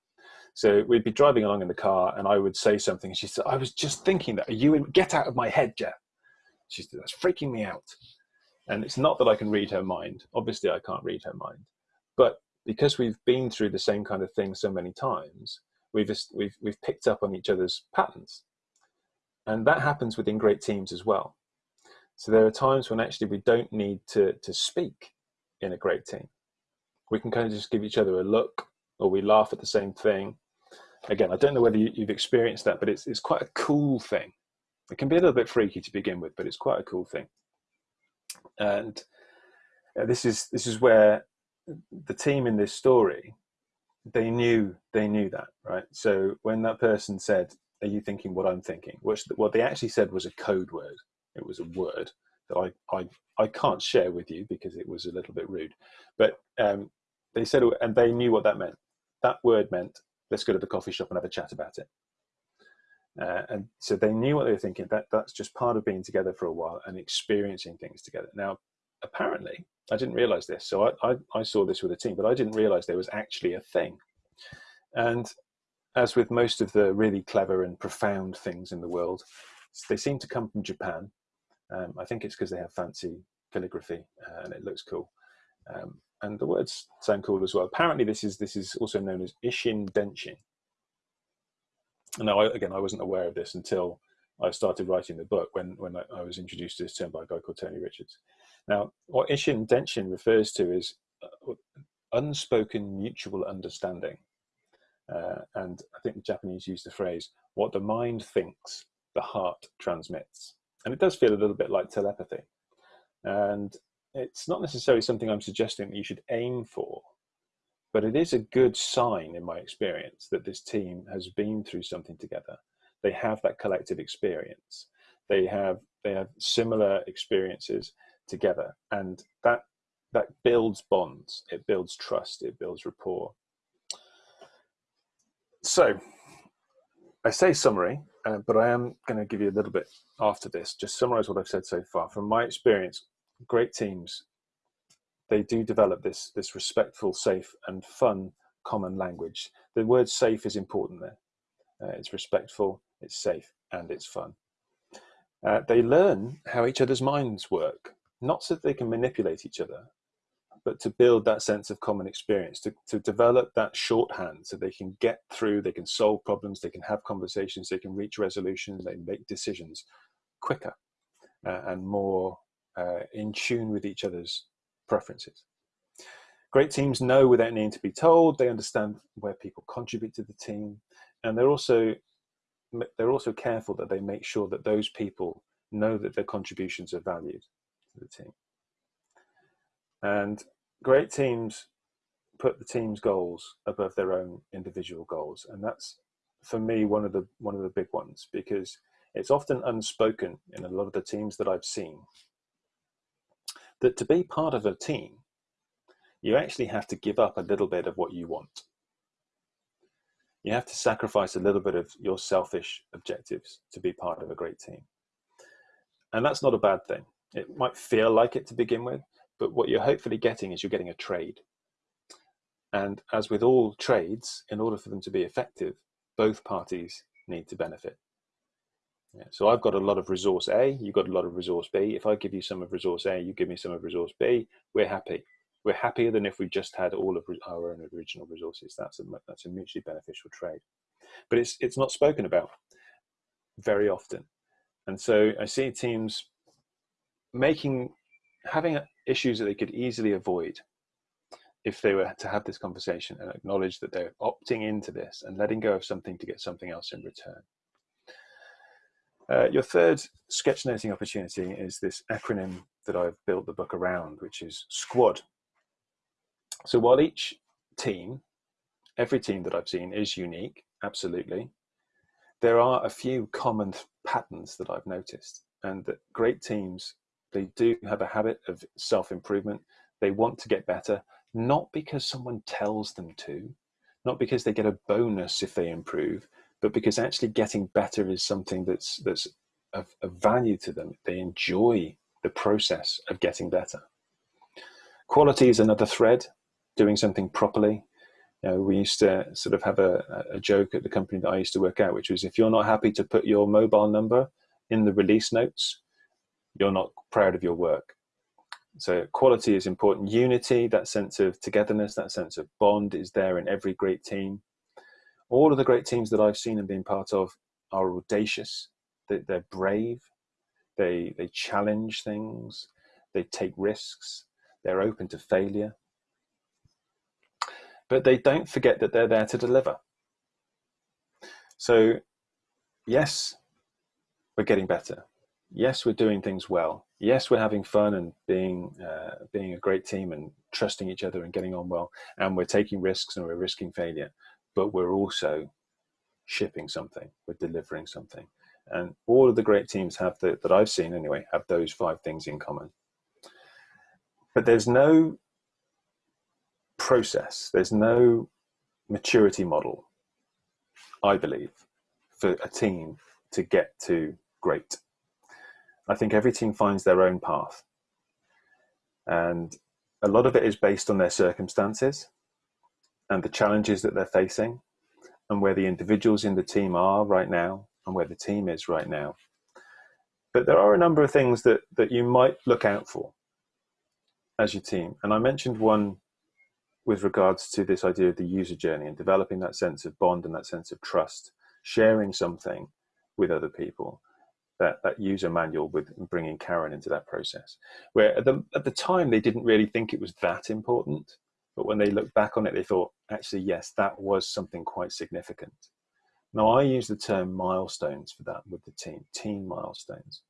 So we'd be driving along in the car and I would say something. And she said, I was just thinking that. Are you in? Get out of my head, Geoff. She said, That's freaking me out. And it's not that I can read her mind. Obviously, I can't read her mind. But because we've been through the same kind of thing so many times, we've, we've, we've picked up on each other's patterns. And that happens within great teams as well. So there are times when actually we don't need to, to speak in a great team. We can kind of just give each other a look or we laugh at the same thing. Again, I don't know whether you, have experienced that, but it's, it's quite a cool thing. It can be a little bit freaky to begin with, but it's quite a cool thing. And uh, this is this is where the team in this story they knew they knew that right. So when that person said, "Are you thinking what I'm thinking?" which what they actually said was a code word. It was a word that I I I can't share with you because it was a little bit rude, but um, they said and they knew what that meant that word meant let's go to the coffee shop and have a chat about it. Uh, and so they knew what they were thinking. That that's just part of being together for a while and experiencing things together. Now, apparently, I didn't realize this. So I, I, I saw this with a team, but I didn't realize there was actually a thing. And as with most of the really clever and profound things in the world, they seem to come from Japan. Um, I think it's because they have fancy calligraphy uh, and it looks cool. Um, and the words sound cool as well. Apparently, this is this is also known as Ishin Denshin. Now, I, again, I wasn't aware of this until I started writing the book when when I, I, was introduced to this term by a guy called Tony Richards. Now, what Ishin Denshin refers to is uh, unspoken mutual understanding, uh, and I think the Japanese use the phrase "what the mind thinks, the heart transmits," and it does feel a little bit like telepathy. And it's not necessarily something I'm suggesting that you should aim for, but it is a good sign in my experience that this team has been through something together. They have that collective experience. They have they have similar experiences together, and that that builds bonds. It builds trust. It builds rapport. So, I say summary, uh, but I am going to give you a little bit after this. Just summarize what I've said so far. From my experience, great teams, they do develop this, this respectful, safe and fun common language. The word safe is important there. Uh, it's respectful, it's safe, and it's fun. Uh, they learn how each other's minds work, not so that they can manipulate each other, but to build that sense of common experience, to, to develop that shorthand so they can get through, they can solve problems, they can have conversations, they can reach resolutions, they make decisions quicker uh, and more uh, in tune with each other's preferences. Great teams know without needing to be told, they understand where people contribute to the team, and they're also they're also careful that they make sure that those people know that their contributions are valued to the team. And great teams put the team's goals above their own individual goals, and that's for me one of the one of the big ones because it's often unspoken in a lot of the teams that I've seen that to be part of a team, you actually have to give up a little bit of what you want. You have to sacrifice a little bit of your selfish objectives to be part of a great team. And that's not a bad thing. It might feel like it to begin with, but what you're hopefully getting is you're getting a trade. And as with all trades, in order for them to be effective, both parties need to benefit. So I've got a lot of resource A, you've got a lot of resource B. If I give you some of resource A, you give me some of resource B, we're happy. We're happier than if we just had all of our own original resources. That's a, that's a mutually beneficial trade. But it's, it's not spoken about very often. And so I see teams making, having issues that they could easily avoid if they were to have this conversation and acknowledge that they're opting into this and letting go of something to get something else in return. Uh, your third sketchnoting opportunity is this acronym that I've built the book around, which is SQUAD. So while each team, every team that I've seen is unique, absolutely, there are a few common patterns that I've noticed and that great teams, they do have a habit of self-improvement. They want to get better, not because someone tells them to, not because they get a bonus if they improve, but because actually getting better is something that's that's of, of value to them. They enjoy the process of getting better. Quality is another thread, doing something properly. You know, we used to sort of have a, a joke at the company that I used to work at, which was if you're not happy to put your mobile number in the release notes, you're not proud of your work. So quality is important. Unity, that sense of togetherness, that sense of bond is there in every great team. All of the great teams that I've seen and been part of are audacious. They're brave. They, they challenge things. They take risks. They're open to failure. But they don't forget that they're there to deliver. So yes, we're getting better. Yes, we're doing things well yes, we're having fun and being uh, being a great team and trusting each other and getting on well, and we're taking risks and we're risking failure, but we're also shipping something, we're delivering something, and all of the great teams have the, that I've seen anyway have those five things in common. But there's no process, there's no maturity model, I believe, for a team to get to great. I think every team finds their own path. And a lot of it is based on their circumstances and the challenges that they're facing and where the individuals in the team are right now and where the team is right now. But there are a number of things that, that you might look out for as your team. And I mentioned one with regards to this idea of the user journey and developing that sense of bond and that sense of trust, sharing something with other people that, that user manual with bringing Karen into that process. Where at the, at the time, they didn't really think it was that important. But when they look back on it, they thought, actually, yes, that was something quite significant. Now, I use the term milestones for that with the team, team milestones.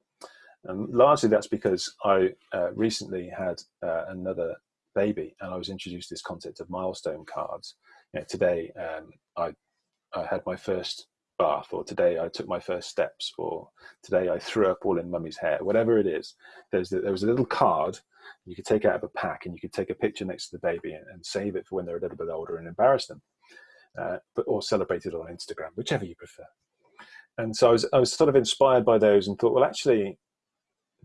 And largely that's because I uh, recently had uh, another baby and I was introduced to this concept of milestone cards. You know, today, um, I, I had my first bath or today I took my first steps or today I threw up all in mummy's hair, whatever it is. There's there was a little card you could take out of a pack and you could take a picture next to the baby and, and save it for when they're a little bit older and embarrass them, uh, but or celebrate it on Instagram, whichever you prefer. And so I was I was sort of inspired by those and thought, well, actually,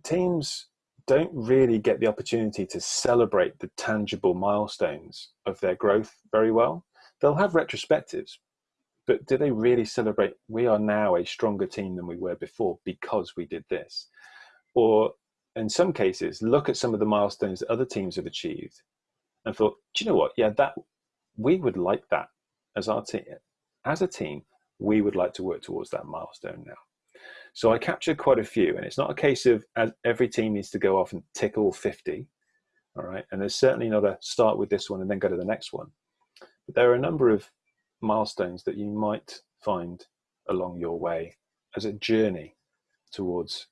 teams don't really get the opportunity to celebrate the tangible milestones of their growth very well. They'll have retrospectives, but do they really celebrate we are now a stronger team than we were before because we did this or in some cases look at some of the milestones that other teams have achieved and thought do you know what? Yeah that we would like that as our team as a team we would like to work towards that milestone now. So i captured quite a few and it's not a case of every team needs to go off and tick all 50 all right? And there's certainly not a start with this one and then go to the next one. But there are a number of milestones that you might find along your way as a journey towards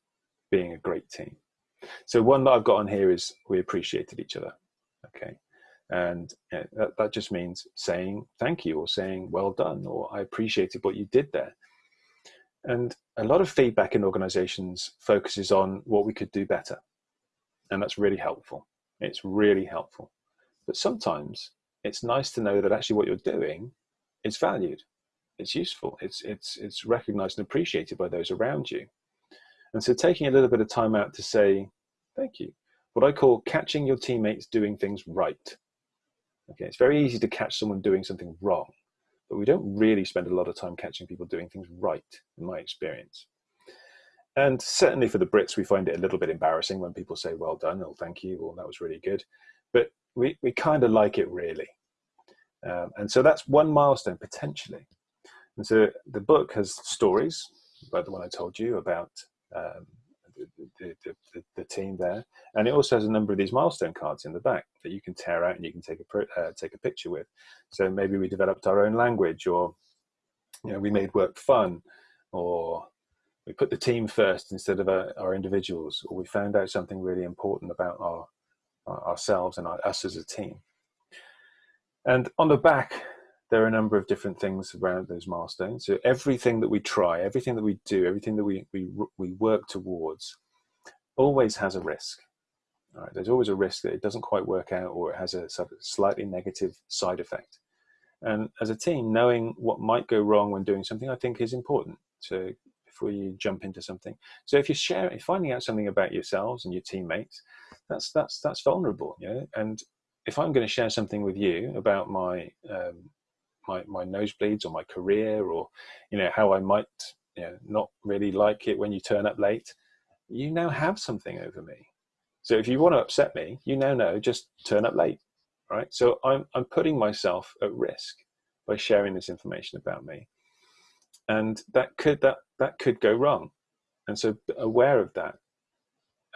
being a great team. So one that I've got on here is we appreciated each other. Okay. And that, that just means saying thank you or saying well done or I appreciated what you did there. And a lot of feedback in organizations focuses on what we could do better. And that's really helpful. It's really helpful. But sometimes it's nice to know that actually what you're doing is valued, it's useful, it's, it's, it's recognized and appreciated by those around you. And so taking a little bit of time out to say, thank you, what I call catching your teammates doing things right. Okay, it's very easy to catch someone doing something wrong, but we don't really spend a lot of time catching people doing things right, in my experience. And certainly for the Brits, we find it a little bit embarrassing when people say, well done, or thank you, or that was really good. But we, we kind of like it really. Um, and so that's one milestone potentially. And so the book has stories, like the one I told you about um, the, the, the, the, team there. And it also has a number of these milestone cards in the back that you can tear out and you can take a, uh, take a picture with. So maybe we developed our own language or you know, we made work fun or we put the team first instead of our, our individuals or we found out something really important about our, our ourselves and our, us as a team. And on the back, there are a number of different things around those milestones. So everything that we try, everything that we do, everything that we, we, we work towards always has a risk. Right? There's always a risk that it doesn't quite work out or it has a slightly negative side effect. And as a team, knowing what might go wrong when doing something, I think is important to before you jump into something. So if you're sharing, finding out something about yourselves and your teammates, that's that's that's vulnerable, you know. And if I'm going to share something with you about my um, my my nosebleeds or my career or you know how I might you know not really like it when you turn up late, you now have something over me. So if you want to upset me, you now know just turn up late, right? So I'm I'm putting myself at risk by sharing this information about me, and that could that that could go wrong, and so aware of that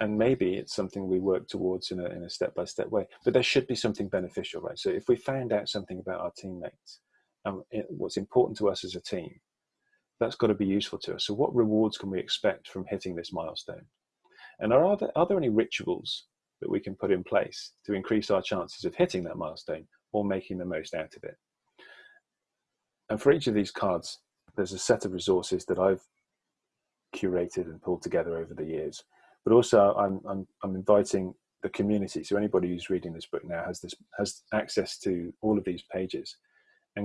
and maybe it's something we work towards in a, in a step-by-step way but there should be something beneficial right so if we found out something about our teammates Um, and what's important to us as a team that's got to be useful to us. So what rewards can we expect from hitting this milestone? And are there, are there any rituals that we can put in place to increase our chances of hitting that milestone or making the most out of it? And for each of these cards there's a set of resources that i've curated and pulled together over the years. But also I'm, I'm, I'm inviting the community. So anybody who's reading this book now has this has access to all of these pages,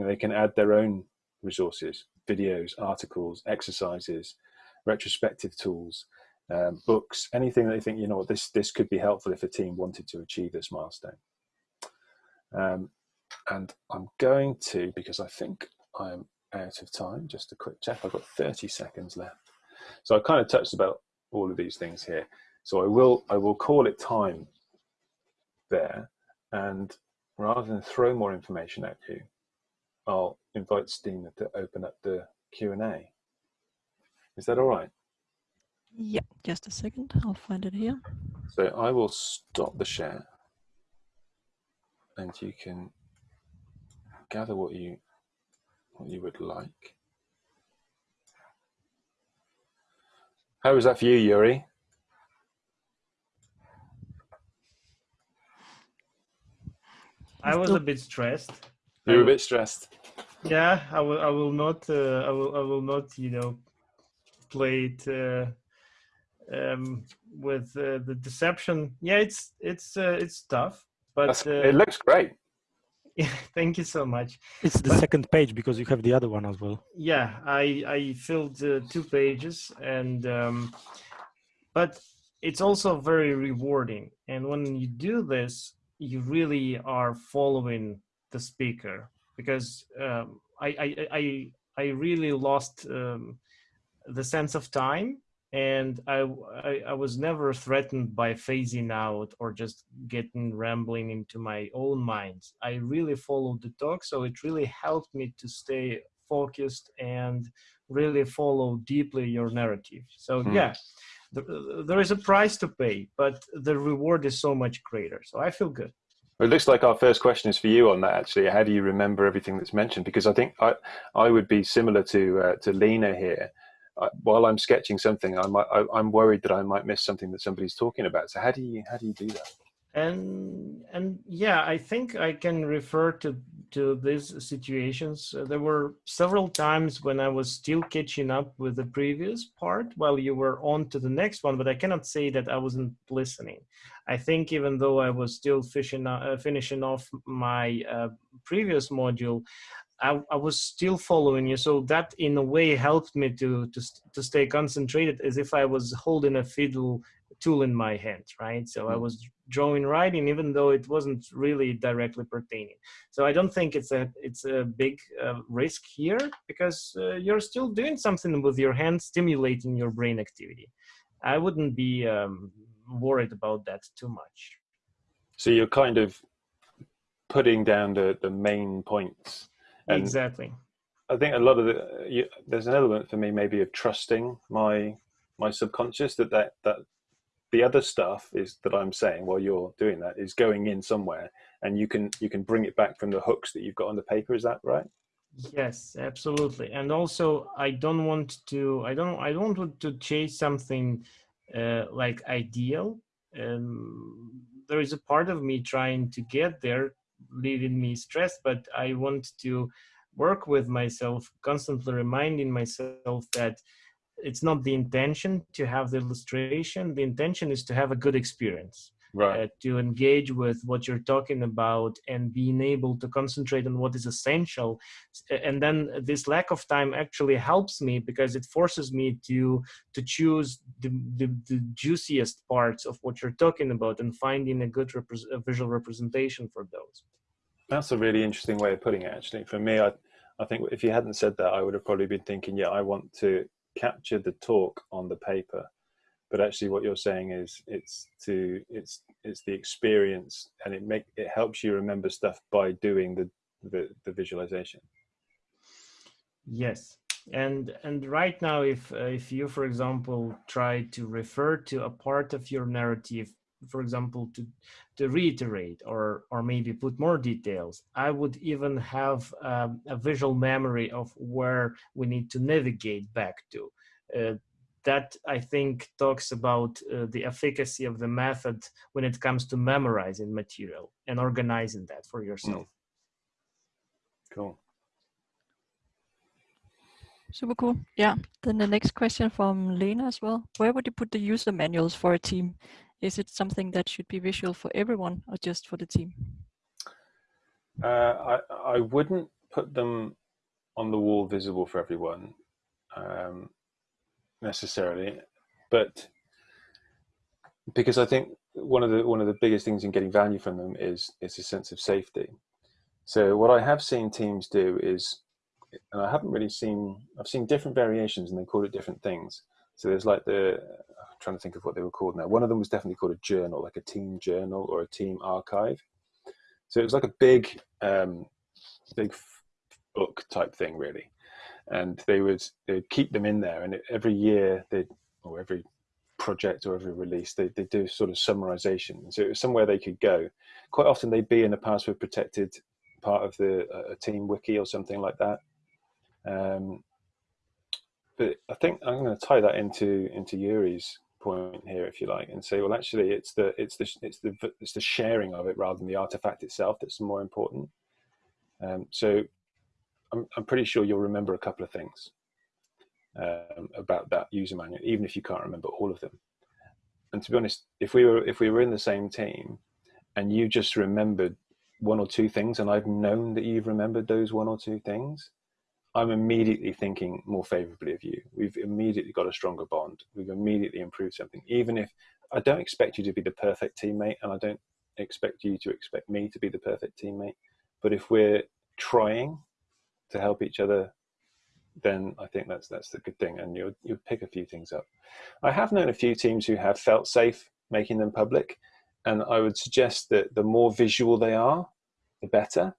and they can add their own resources, videos, articles, exercises, retrospective tools, um, books, anything that they think you know this this could be helpful if a team wanted to achieve this milestone. Um, and I'm going to because I think I'm out of time. Just a quick check. I've got 30 seconds left. So I kind of touched about all of these things here. So I will, I will call it time there. And rather than throw more information at you, I'll invite Stina to open up the Q&A. Is that all right? Yeah, just a second. I'll find it here. So I will stop the share and you can gather what you what you would like. How was that for you, Yuri? I was a bit stressed. You were a bit stressed. Yeah, I will. I will not. Uh, I will. I will not. You know, play it uh, um, with uh, the deception. Yeah, it's it's uh, it's tough, but uh, it looks great. Yeah, thank you so much. It's the but, second page because you have the other one as well. Yeah, I I filled uh, two pages, and um, but it's also very rewarding. And when you do this, you really are following the speaker because um, I, I I I really lost um, the sense of time and I, I, I was never threatened by phasing out or just getting rambling into my own mind. I really followed the talk, so it really helped me to stay focused and really follow deeply your narrative. So mm. yeah, the, there is a price to pay, but the reward is so much greater. So I feel good. It looks like our first question is for you on that. Actually, how do you remember everything that's mentioned? Because I think I I would be similar to uh, to Lena here while I'm sketching something, I might, I, am worried that I might miss something that somebody's talking about. So how do you how do you do that? And and yeah, I think I can refer to to these situations. Uh, there were several times when I was still catching up with the previous part while you were on to the next one, but I cannot say that I wasn't listening. I think even though I was still fishing, uh, finishing off my uh, previous module, I, I, was still following you. So that in a way helped me to, to, to stay concentrated as if I was holding a fiddle tool in my hand, right? So I mm. was drawing writing, even though it wasn't really directly pertaining. So I don't think it's a, it's a big uh, risk here because uh, you're still doing something with your hand, stimulating your brain activity. I wouldn't be um, worried about that too much. So you're kind of putting down the, the main points and exactly. I think a lot of the you, there's an element for me maybe of trusting my my subconscious that that that the other stuff is that I'm saying while you're doing that is going in somewhere, and you can you can bring it back from the hooks that you've got on the paper. Is that right? Yes, absolutely. And also, I don't want to. I don't. I don't want to chase something uh, like ideal. Um, there is a part of me trying to get there leaving me stressed, but I want to work with myself, constantly reminding myself that it's not the intention to have the illustration. The intention is to have a good experience. right. uh, to engage with what you're talking about and being able to concentrate on what is essential and then this lack of time actually helps me because it forces me to to choose the, the, the juiciest parts of what you're talking about and finding a good repre- a visual representation for those that's a really interesting way of putting it actually for me i i think if you hadn't said that i would have probably been thinking yeah i want to capture the talk on the paper. But actually what you're saying is it's to it's it's the experience and it make it helps you remember stuff by doing the the, the visualization. Yes. And and right now if uh, if you for example try to refer to a part of your narrative for example to to reiterate or or maybe put more details i would even have um, a visual memory of where we need to navigate back to uh, that I think talks about uh, the efficacy of the method when it comes to memorizing material and organizing that for yourself. Mm. Cool. Super cool. Yeah. Then the next question from Lena as well. Where would you put the user manuals for a team? Is it something that should be visual for everyone or just for the team? Uh, I, I wouldn't put them on the wall visible for everyone. Um, necessarily, but because I think one of the one of the biggest things in getting value from them is is a sense of safety. So what I have seen teams do is, and I haven't really seen, I've seen different variations and they call it different things. So there's like the, I'm trying to think of what they were called now. One of them was definitely called a journal, like a team journal or a team archive. So it was like a big, um, big book type thing really and they would they'd keep them in there and every year they or every project or every release they, they do sort of summarization so it was somewhere they could go quite often they'd be in a password protected part of the a team wiki or something like that um, but i think i'm going to tie that into into yuri's point here if you like and say well actually it's the it's the it's the it's the sharing of it rather than the artifact itself that's more important um, so I'm, I'm pretty sure you'll remember a couple of things um, about that user manual, even if you can't remember all of them. And to be honest, if we were if we were in the same team, and you just remembered one or two things, and I've known that you've remembered those one or two things, I'm immediately thinking more favorably of you. We've immediately got a stronger bond. We've immediately improved something. Even if I don't expect you to be the perfect teammate, and I don't expect you to expect me to be the perfect teammate, but if we're trying to help each other, then I think that's that's the good thing, and you'll you'll pick a few things up. I have known a few teams who have felt safe making them public, and I would suggest that the more visual they are, the better,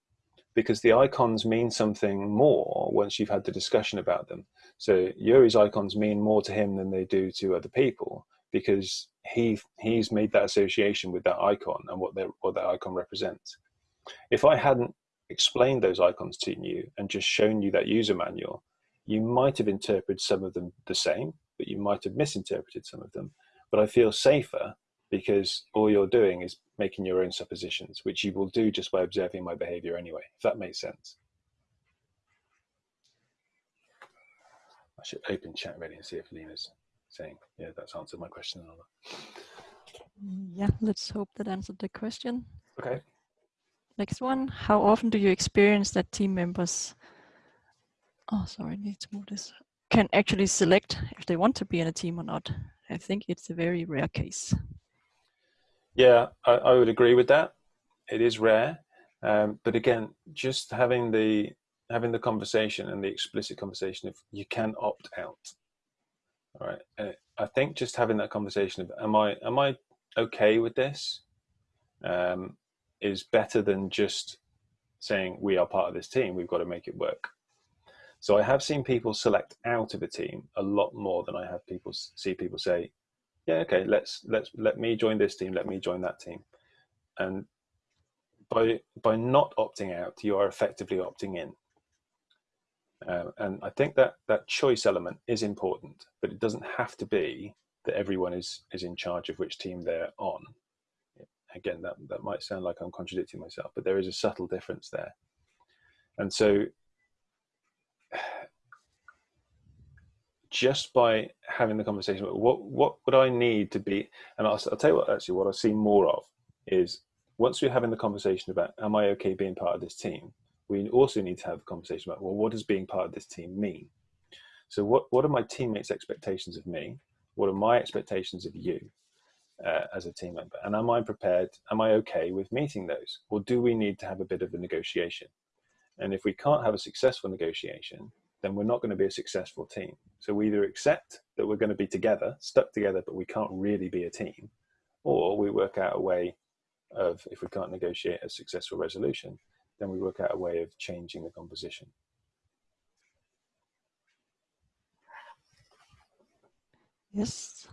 because the icons mean something more once you've had the discussion about them. So Yuri's icons mean more to him than they do to other people because he he's made that association with that icon and what that what that icon represents. If I hadn't explained those icons to you and just shown you that user manual, you might have interpreted some of them the same, but you might have misinterpreted some of them. But I feel safer because all you're doing is making your own suppositions, which you will do just by observing my behavior anyway, if that makes sense. I should open chat ready and see if Lena's saying, yeah, that's answered my question. Yeah, let's hope that answered the question. Okay. Next one, how often do you experience that team members, oh, sorry, I need to move this, can actually select if they want to be in a team or not? I think it's a very rare case. Yeah, I, I would agree with that. It is rare. Um, but again, just having the having the conversation and the explicit conversation if you can opt out. All right. Uh, I think just having that conversation of am I am I okay with this? Um, is better than just saying we are part of this team we've got to make it work so i have seen people select out of a team a lot more than i have people see people say yeah okay let's let's let me join this team let me join that team. And by by not opting out you are effectively opting in. Uh, and i think that that choice element is important but it doesn't have to be that everyone is is in charge of which team they're on. Again, that, that might sound like I'm contradicting myself, but there is a subtle difference there. And so just by having the conversation what what would I need to be and I'll, I'll tell you what actually what I see more of is once we're having the conversation about am I okay being part of this team? We also need to have a conversation about well what does being part of this team mean? So what what are my teammates expectations of me? What are my expectations of you uh, as a team member? And am I prepared am I okay with meeting those? Or do we need to have a bit of a negotiation? And if we can't have a successful negotiation then we're not going to be a successful team. So we either accept that we're going to be together, stuck together, but we can't really be a team, or we work out a way of, if we can't negotiate a successful resolution, then we work out a way of changing the composition. Yes,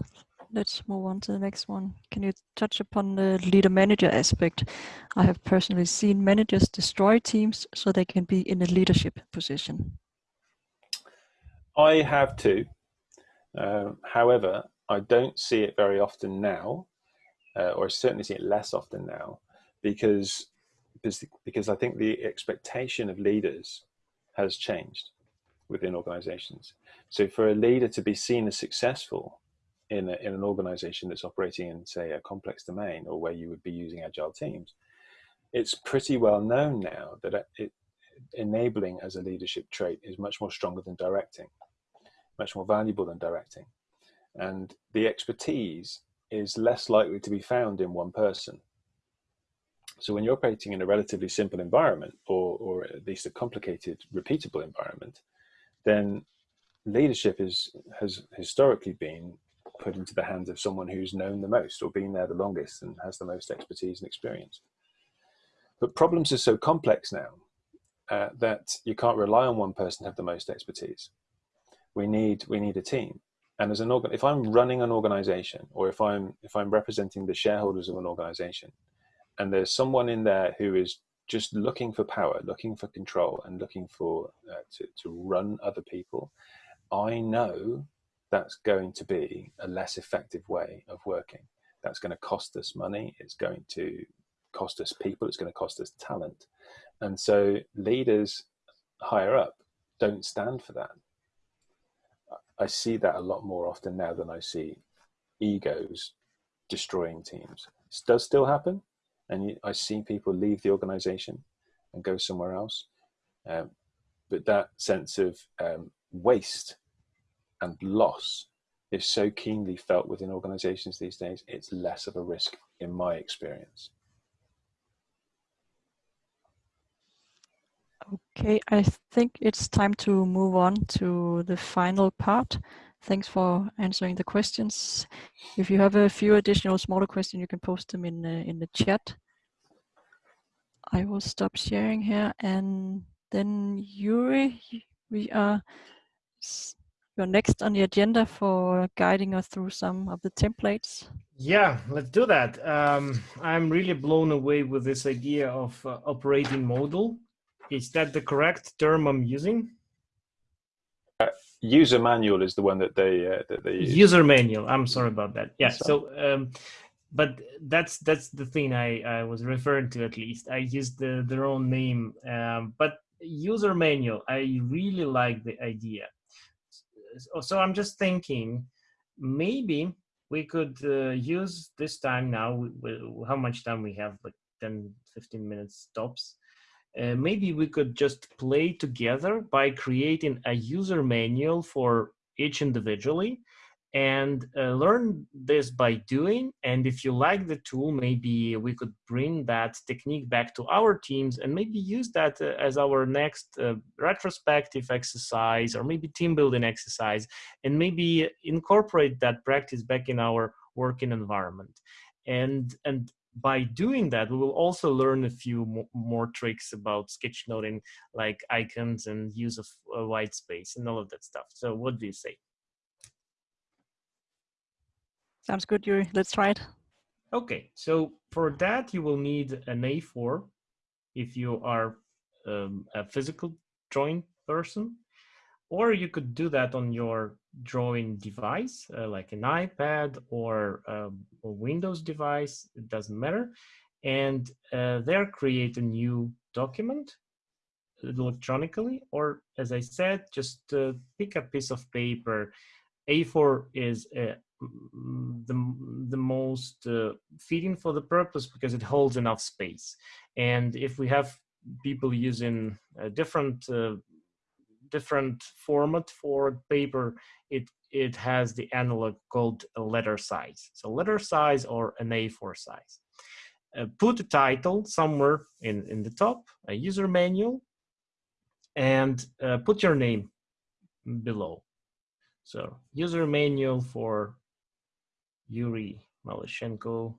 let's move on to the next one. Can you touch upon the leader manager aspect? I have personally seen managers destroy teams so they can be in a leadership position. I have too. Uh, however, I don't see it very often now, uh, or I certainly see it less often now, because because I think the expectation of leaders has changed within organizations. So for a leader to be seen as successful in, a, in an organization that's operating in, say, a complex domain or where you would be using agile teams, it's pretty well known now that it, enabling as a leadership trait is much more stronger than directing, much more valuable than directing. And the expertise is less likely to be found in one person. So when you're operating in a relatively simple environment, or, or at least a complicated, repeatable environment, then leadership is, has historically been put into the hands of someone who's known the most or been there the longest and has the most expertise and experience. But problems are so complex now uh, that you can't rely on one person to have the most expertise. We need we need a team. And as an organ, if I'm running an organization, or if I'm if I'm representing the shareholders of an organization, and there's someone in there who is just looking for power, looking for control, and looking for uh, to to run other people, I know that's going to be a less effective way of working. That's going to cost us money. It's going to cost us people. It's going to cost us talent. And so leaders higher up don't stand for that. I see that a lot more often now than I see egos destroying teams. It does still happen, and I see people leave the organization and go somewhere else. Um, but that sense of um, waste and loss is so keenly felt within organizations these days, it's less of a risk in my experience. Okay, I think it's time to move on to the final part. Thanks for answering the questions. If you have a few additional smaller questions, you can post them in the, in the chat. I will stop sharing here and then Yuri, we are you're next on the agenda for guiding us through some of the templates. Yeah, let's do that. Um, I'm really blown away with this idea of uh, operating model is that the correct term I'm using? Uh, user manual is the one that they uh, that they use. User manual. I'm sorry about that. Yeah. So, um, but that's that's the thing I I was referring to at least. I used the their own name, um, but user manual. I really like the idea. So, so I'm just thinking, maybe we could uh, use this time now. We, we, how much time we have? Like 10, 15 minutes tops uh, maybe we could just play together by creating a user manual for each individually and uh, learn this by doing. And if you like the tool maybe we could bring that technique back to our teams and maybe use that uh, as our next uh, retrospective exercise or maybe team building exercise and maybe incorporate that practice back in our working environment. And and by doing that, we will also learn a few more tricks about sketchnoting, like icons and use of uh, white space and all of that stuff. So what do you say? Sounds good, Yuri. Let's try it. Okay, so for that, you will need an A4 if you are um, a physical drawing person, or you could do that on your drawing device, uh, like an iPad or um, a Windows device, it doesn't matter. And uh, there create a new document electronically, or as I said, just uh, pick a piece of paper A4 is uh, the, the most uh, fitting for the purpose because it holds enough space. And if we have people using a different uh, different format for paper, it it has the analog called a letter size. So letter size or an A4 size. Uh, put a title somewhere in, in the top, a user manual, and uh, put your name below. So user manual for Yuri Malishenko,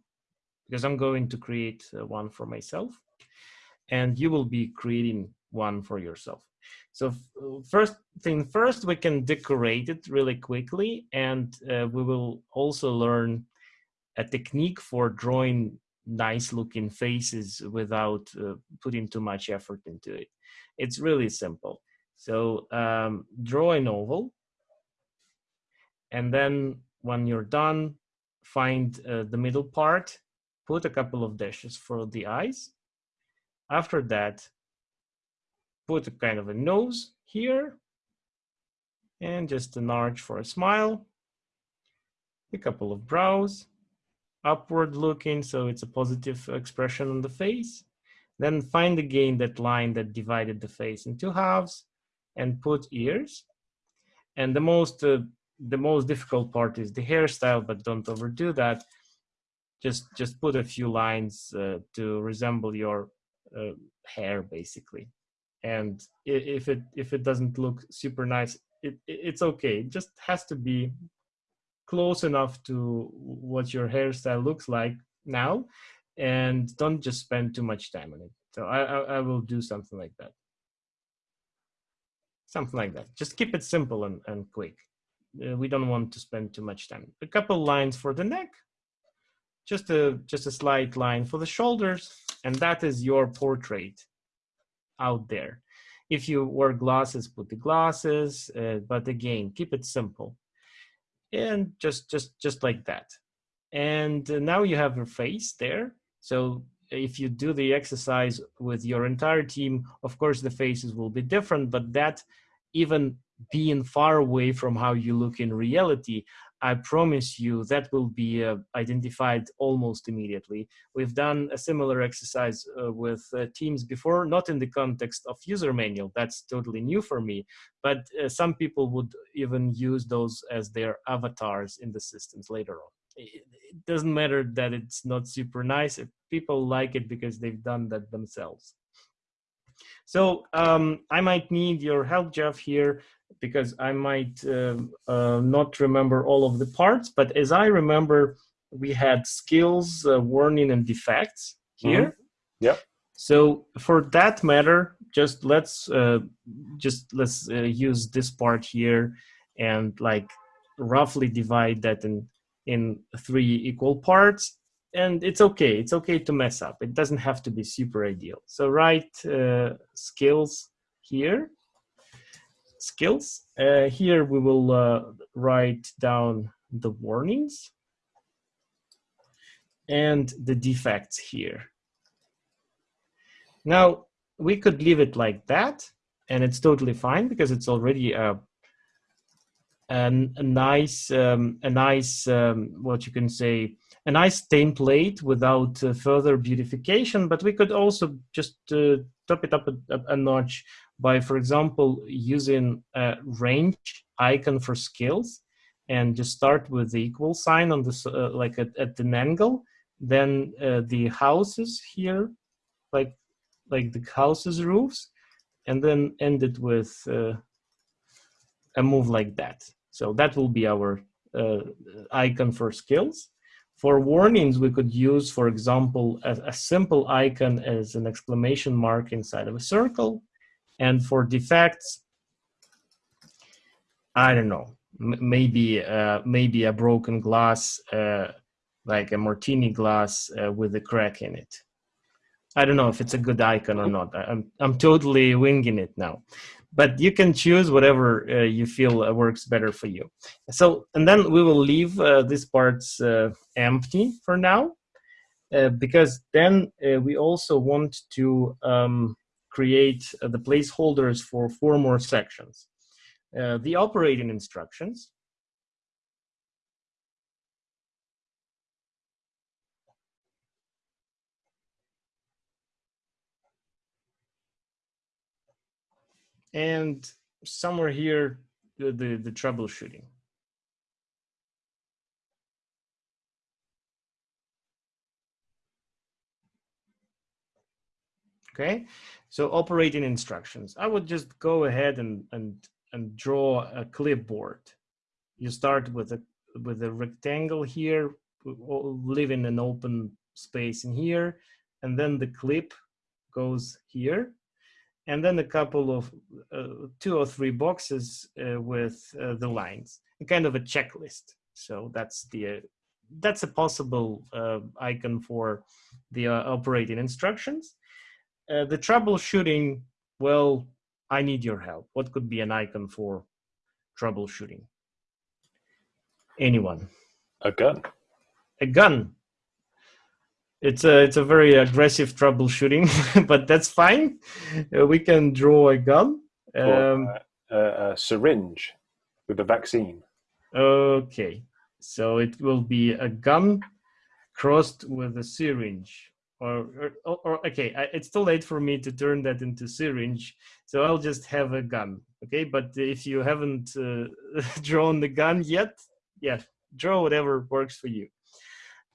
because I'm going to create uh, one for myself, and you will be creating one for yourself. So first thing first, we can decorate it really quickly, and uh, we will also learn a technique for drawing nice looking faces without uh, putting too much effort into it. It's really simple. So um, draw an oval, and then when you're done, find uh, the middle part, put a couple of dashes for the eyes. After that, put a kind of a nose here, and just an arch for a smile, a couple of brows, upward looking, so it's a positive expression on the face. Then find again that line that divided the face in two halves and put ears. And the most uh, the most difficult part is the hairstyle, but don't overdo that. Just just put a few lines uh, to resemble your uh, hair, basically. And if it if it doesn't look super nice, it, it's okay. It just has to be close enough to what your hairstyle looks like now, and don't just spend too much time on it. So I I, I will do something like that something like that. Just keep it simple and, and quick. Uh, we don't want to spend too much time. A couple lines for the neck, just a just a slight line for the shoulders, and that is your portrait out there. If you wear glasses, put the glasses, uh, but again, keep it simple, and just just just like that. And now you have your face there. So if you do the exercise with your entire team, of course the faces will be different, but that even being far away from how you look in reality, I promise you that will be uh, identified almost immediately. We've done a similar exercise uh, with uh, teams before, not in the context of user manual, that's totally new for me, but uh, some people would even use those as their avatars in the systems later on. It, it doesn't matter that it's not super nice, people like it because they've done that themselves. So um, I might need your help, Geoff, here because I might uh, uh, not remember all of the parts. But as I remember, we had skills, uh, warning, and defects here. Mm -hmm. Yeah. So for that matter, just let's uh, just let's uh, use this part here and like roughly divide that in in three equal parts and it's okay it's okay to mess up it doesn't have to be super ideal so write uh, skills here skills. Uh, here we will uh, write down the warnings and the defects here. Now we could leave it like that and it's totally fine because it's already a an, a nice um, a nice um, what you can say a nice template without uh, further beautification, but we could also just uh, top it up a, a, notch by, for example, using a range icon for skills and just start with the equal sign on this, uh, like at, at an angle, then uh, the houses here, like, like the houses roofs, and then end it with uh, a move like that. So that will be our uh, icon for skills. For warnings, we could use, for example, a, a simple icon as an exclamation mark inside of a circle. And for defects, I don't know, maybe uh, maybe a broken glass, uh, like a martini glass uh, with a crack in it. I don't know if it's a good icon or not. I'm I'm totally winging it now but you can choose whatever uh, you feel uh, works better for you. So, and then we will leave uh, these parts uh, empty for now, uh, because then uh, we also want to um, create uh, the placeholders for four more sections. Uh, the operating instructions, and somewhere here the, the, the troubleshooting. Okay, so operating instructions. I would just go ahead and, and, and draw a clipboard. You start with a, with a rectangle here, leaving an open space in here, and then the clip goes here and then a couple of uh, two or three boxes uh, with uh, the lines, a kind of a checklist. So that's the that's a possible uh, icon for the uh, operating instructions. The troubleshooting, well, I need your help. What could be an icon for troubleshooting? Anyone? A gun. A gun it's a it's a very aggressive troubleshooting, but that's fine. Uh, we can draw a gun. Um, a, a syringe with a vaccine. Okay, so it will be a gun crossed with a syringe. Or, or, or okay, I, it's too late for me to turn that into syringe, so I'll just have a gun. Okay, but if you haven't uh, drawn the gun yet, yeah, draw whatever works for you.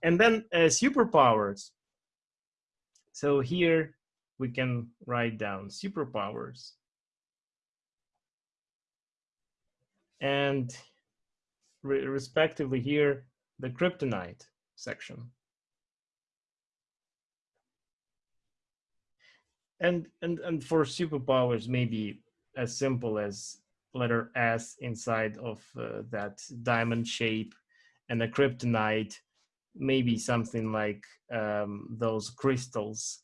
And then uh, superpowers. So here we can write down superpowers. And re respectively here, the kryptonite section. And, and, and for superpowers, maybe as simple as letter S inside of uh, that diamond shape and a kryptonite maybe something like um, those crystals.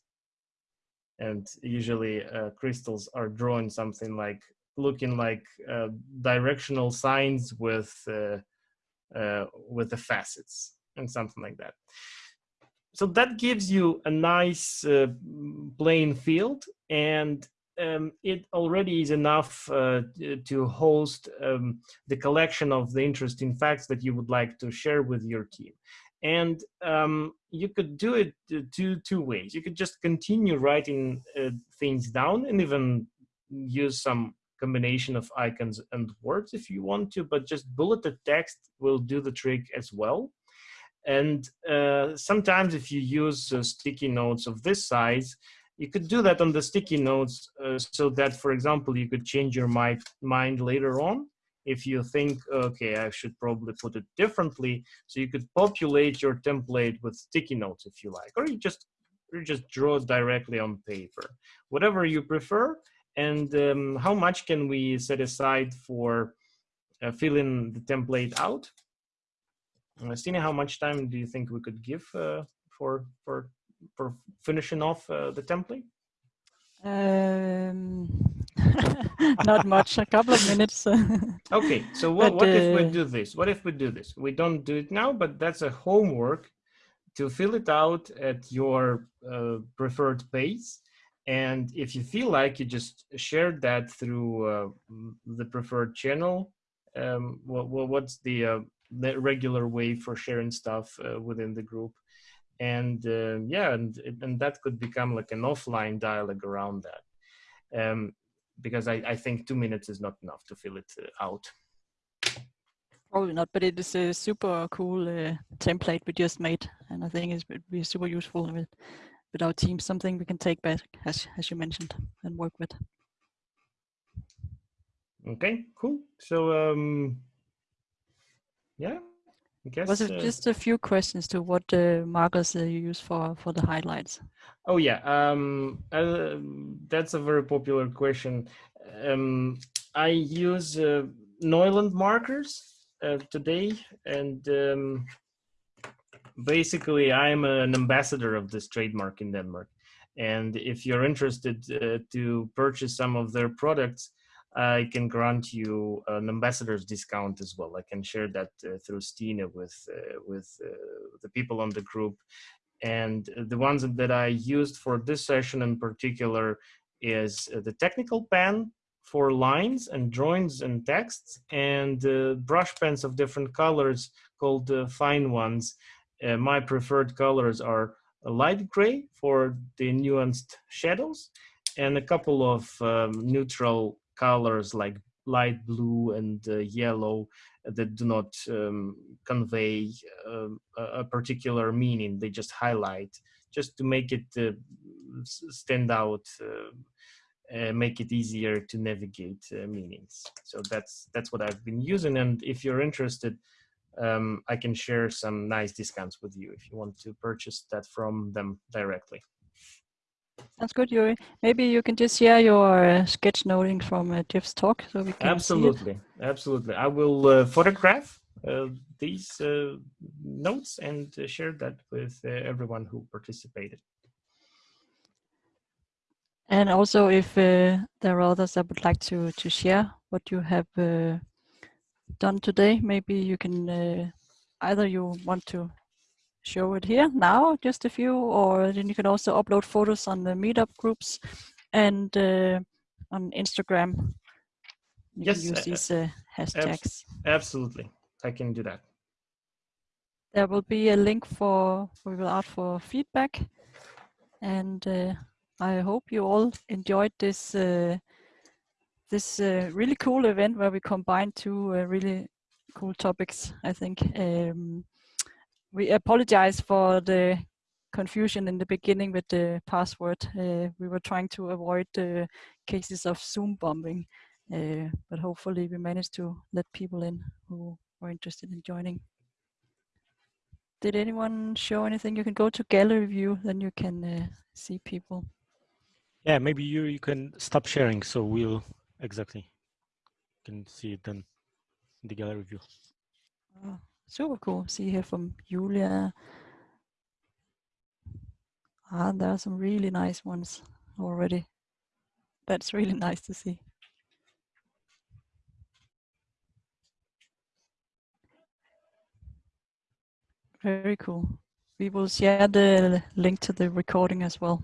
And usually uh, crystals are drawn something like looking like uh, directional signs with uh, uh with the facets and something like that so that gives you a nice uh, playing field and um, it already is enough uh, to host um, the collection of the interesting facts that you would like to share with your team. And um, you could do it two two ways. You could just continue writing uh, things down and even use some combination of icons and words if you want to but just bulleted text will do the trick as well and uh, sometimes if you use uh, sticky notes of this size you could do that on the sticky notes uh, so that for example you could change your mind later on if you think, okay, I should probably put it differently. So you could populate your template with sticky notes if you like, or you just you just draw directly on paper, whatever you prefer. And um, how much can we set aside for uh, filling the template out? Uh, Stina, how much time do you think we could give uh, for for for finishing off uh, the template? Um, not much, a couple of minutes. okay, so what, but, what if we do this? What if we do this? We don't do it now, but that's a homework to fill it out at your uh, preferred pace. And if you feel like you just shared that through uh, the preferred channel, um, what, what's the, uh, the regular way for sharing stuff uh, within the group? And uh, yeah, and, and that could become like an offline dialogue around that. Um, because I, I think two minutes is not enough to fill it uh, out. Probably not, but it is a super cool uh, template we just made, and I think it would be super useful with with our team. Something we can take back, as as you mentioned, and work with. Okay, cool. So um, yeah, Guess, was it uh, just a few questions to what uh, markers uh, you use for for the highlights? Oh yeah, um, uh, that's a very popular question. Um, I use uh, Neuland markers uh, today, and um, basically I'm an ambassador of this trademark in Denmark. And if you're interested to purchase some of their products, I can grant you an ambassador's discount as well. I can share that uh, through Stina with uh, with uh, the people on the group. And the ones that I used for this session in particular is uh, the technical pen for lines and drawings and texts and uh, brush pens of different colors called uh, fine ones. my preferred colors are light gray for the nuanced shadows and a couple of um, neutral colors like light blue and uh, yellow that do not um, convey um, a, particular meaning. They just highlight just to make it uh, stand out, uh, uh, make it easier to navigate uh, meanings. So that's that's what I've been using. And if you're interested, um, I can share some nice discounts with you if you want to purchase that from them directly. Sounds good, Yuri. Maybe you can just share your uh, sketchnoting from uh, Geoff's talk so we can Absolutely, absolutely. I will uh, photograph uh, these uh, notes and uh, share that with everyone who participated. And also, if there are others that would like to to share what you have done today, maybe you can either you want to show it here now, just a few, or then you can also upload photos on the meetup groups and uh, on Instagram. You yes, can use uh, these uh, hashtags. absolutely, I can do that. There will be a link for we will ask for feedback, and uh, I hope you all enjoyed this uh, this uh, really cool event where we combine two really cool topics. I think. Um, we apologize for the confusion in the beginning with the password. Uh, we were trying to avoid the cases of Zoom bombing, uh, but hopefully we managed to let people in who were interested in joining. Did anyone show anything? You can go to gallery view, then you can uh, see people. Yeah, maybe you, you can stop sharing so we'll exactly can see it then in the gallery view. Oh. Super cool. See here from Julia. Ah, there are some really nice ones already. That's really nice to see. Very cool. We will share the link to the recording as well.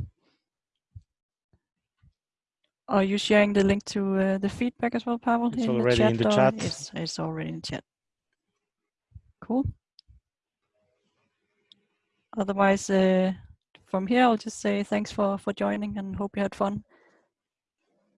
Are you sharing the link to uh, the feedback as well, Pavel? It's in already the in the chat. It's, it's already in the chat. Otherwise, uh, from here, I'll just say thanks for, for joining and hope you had fun.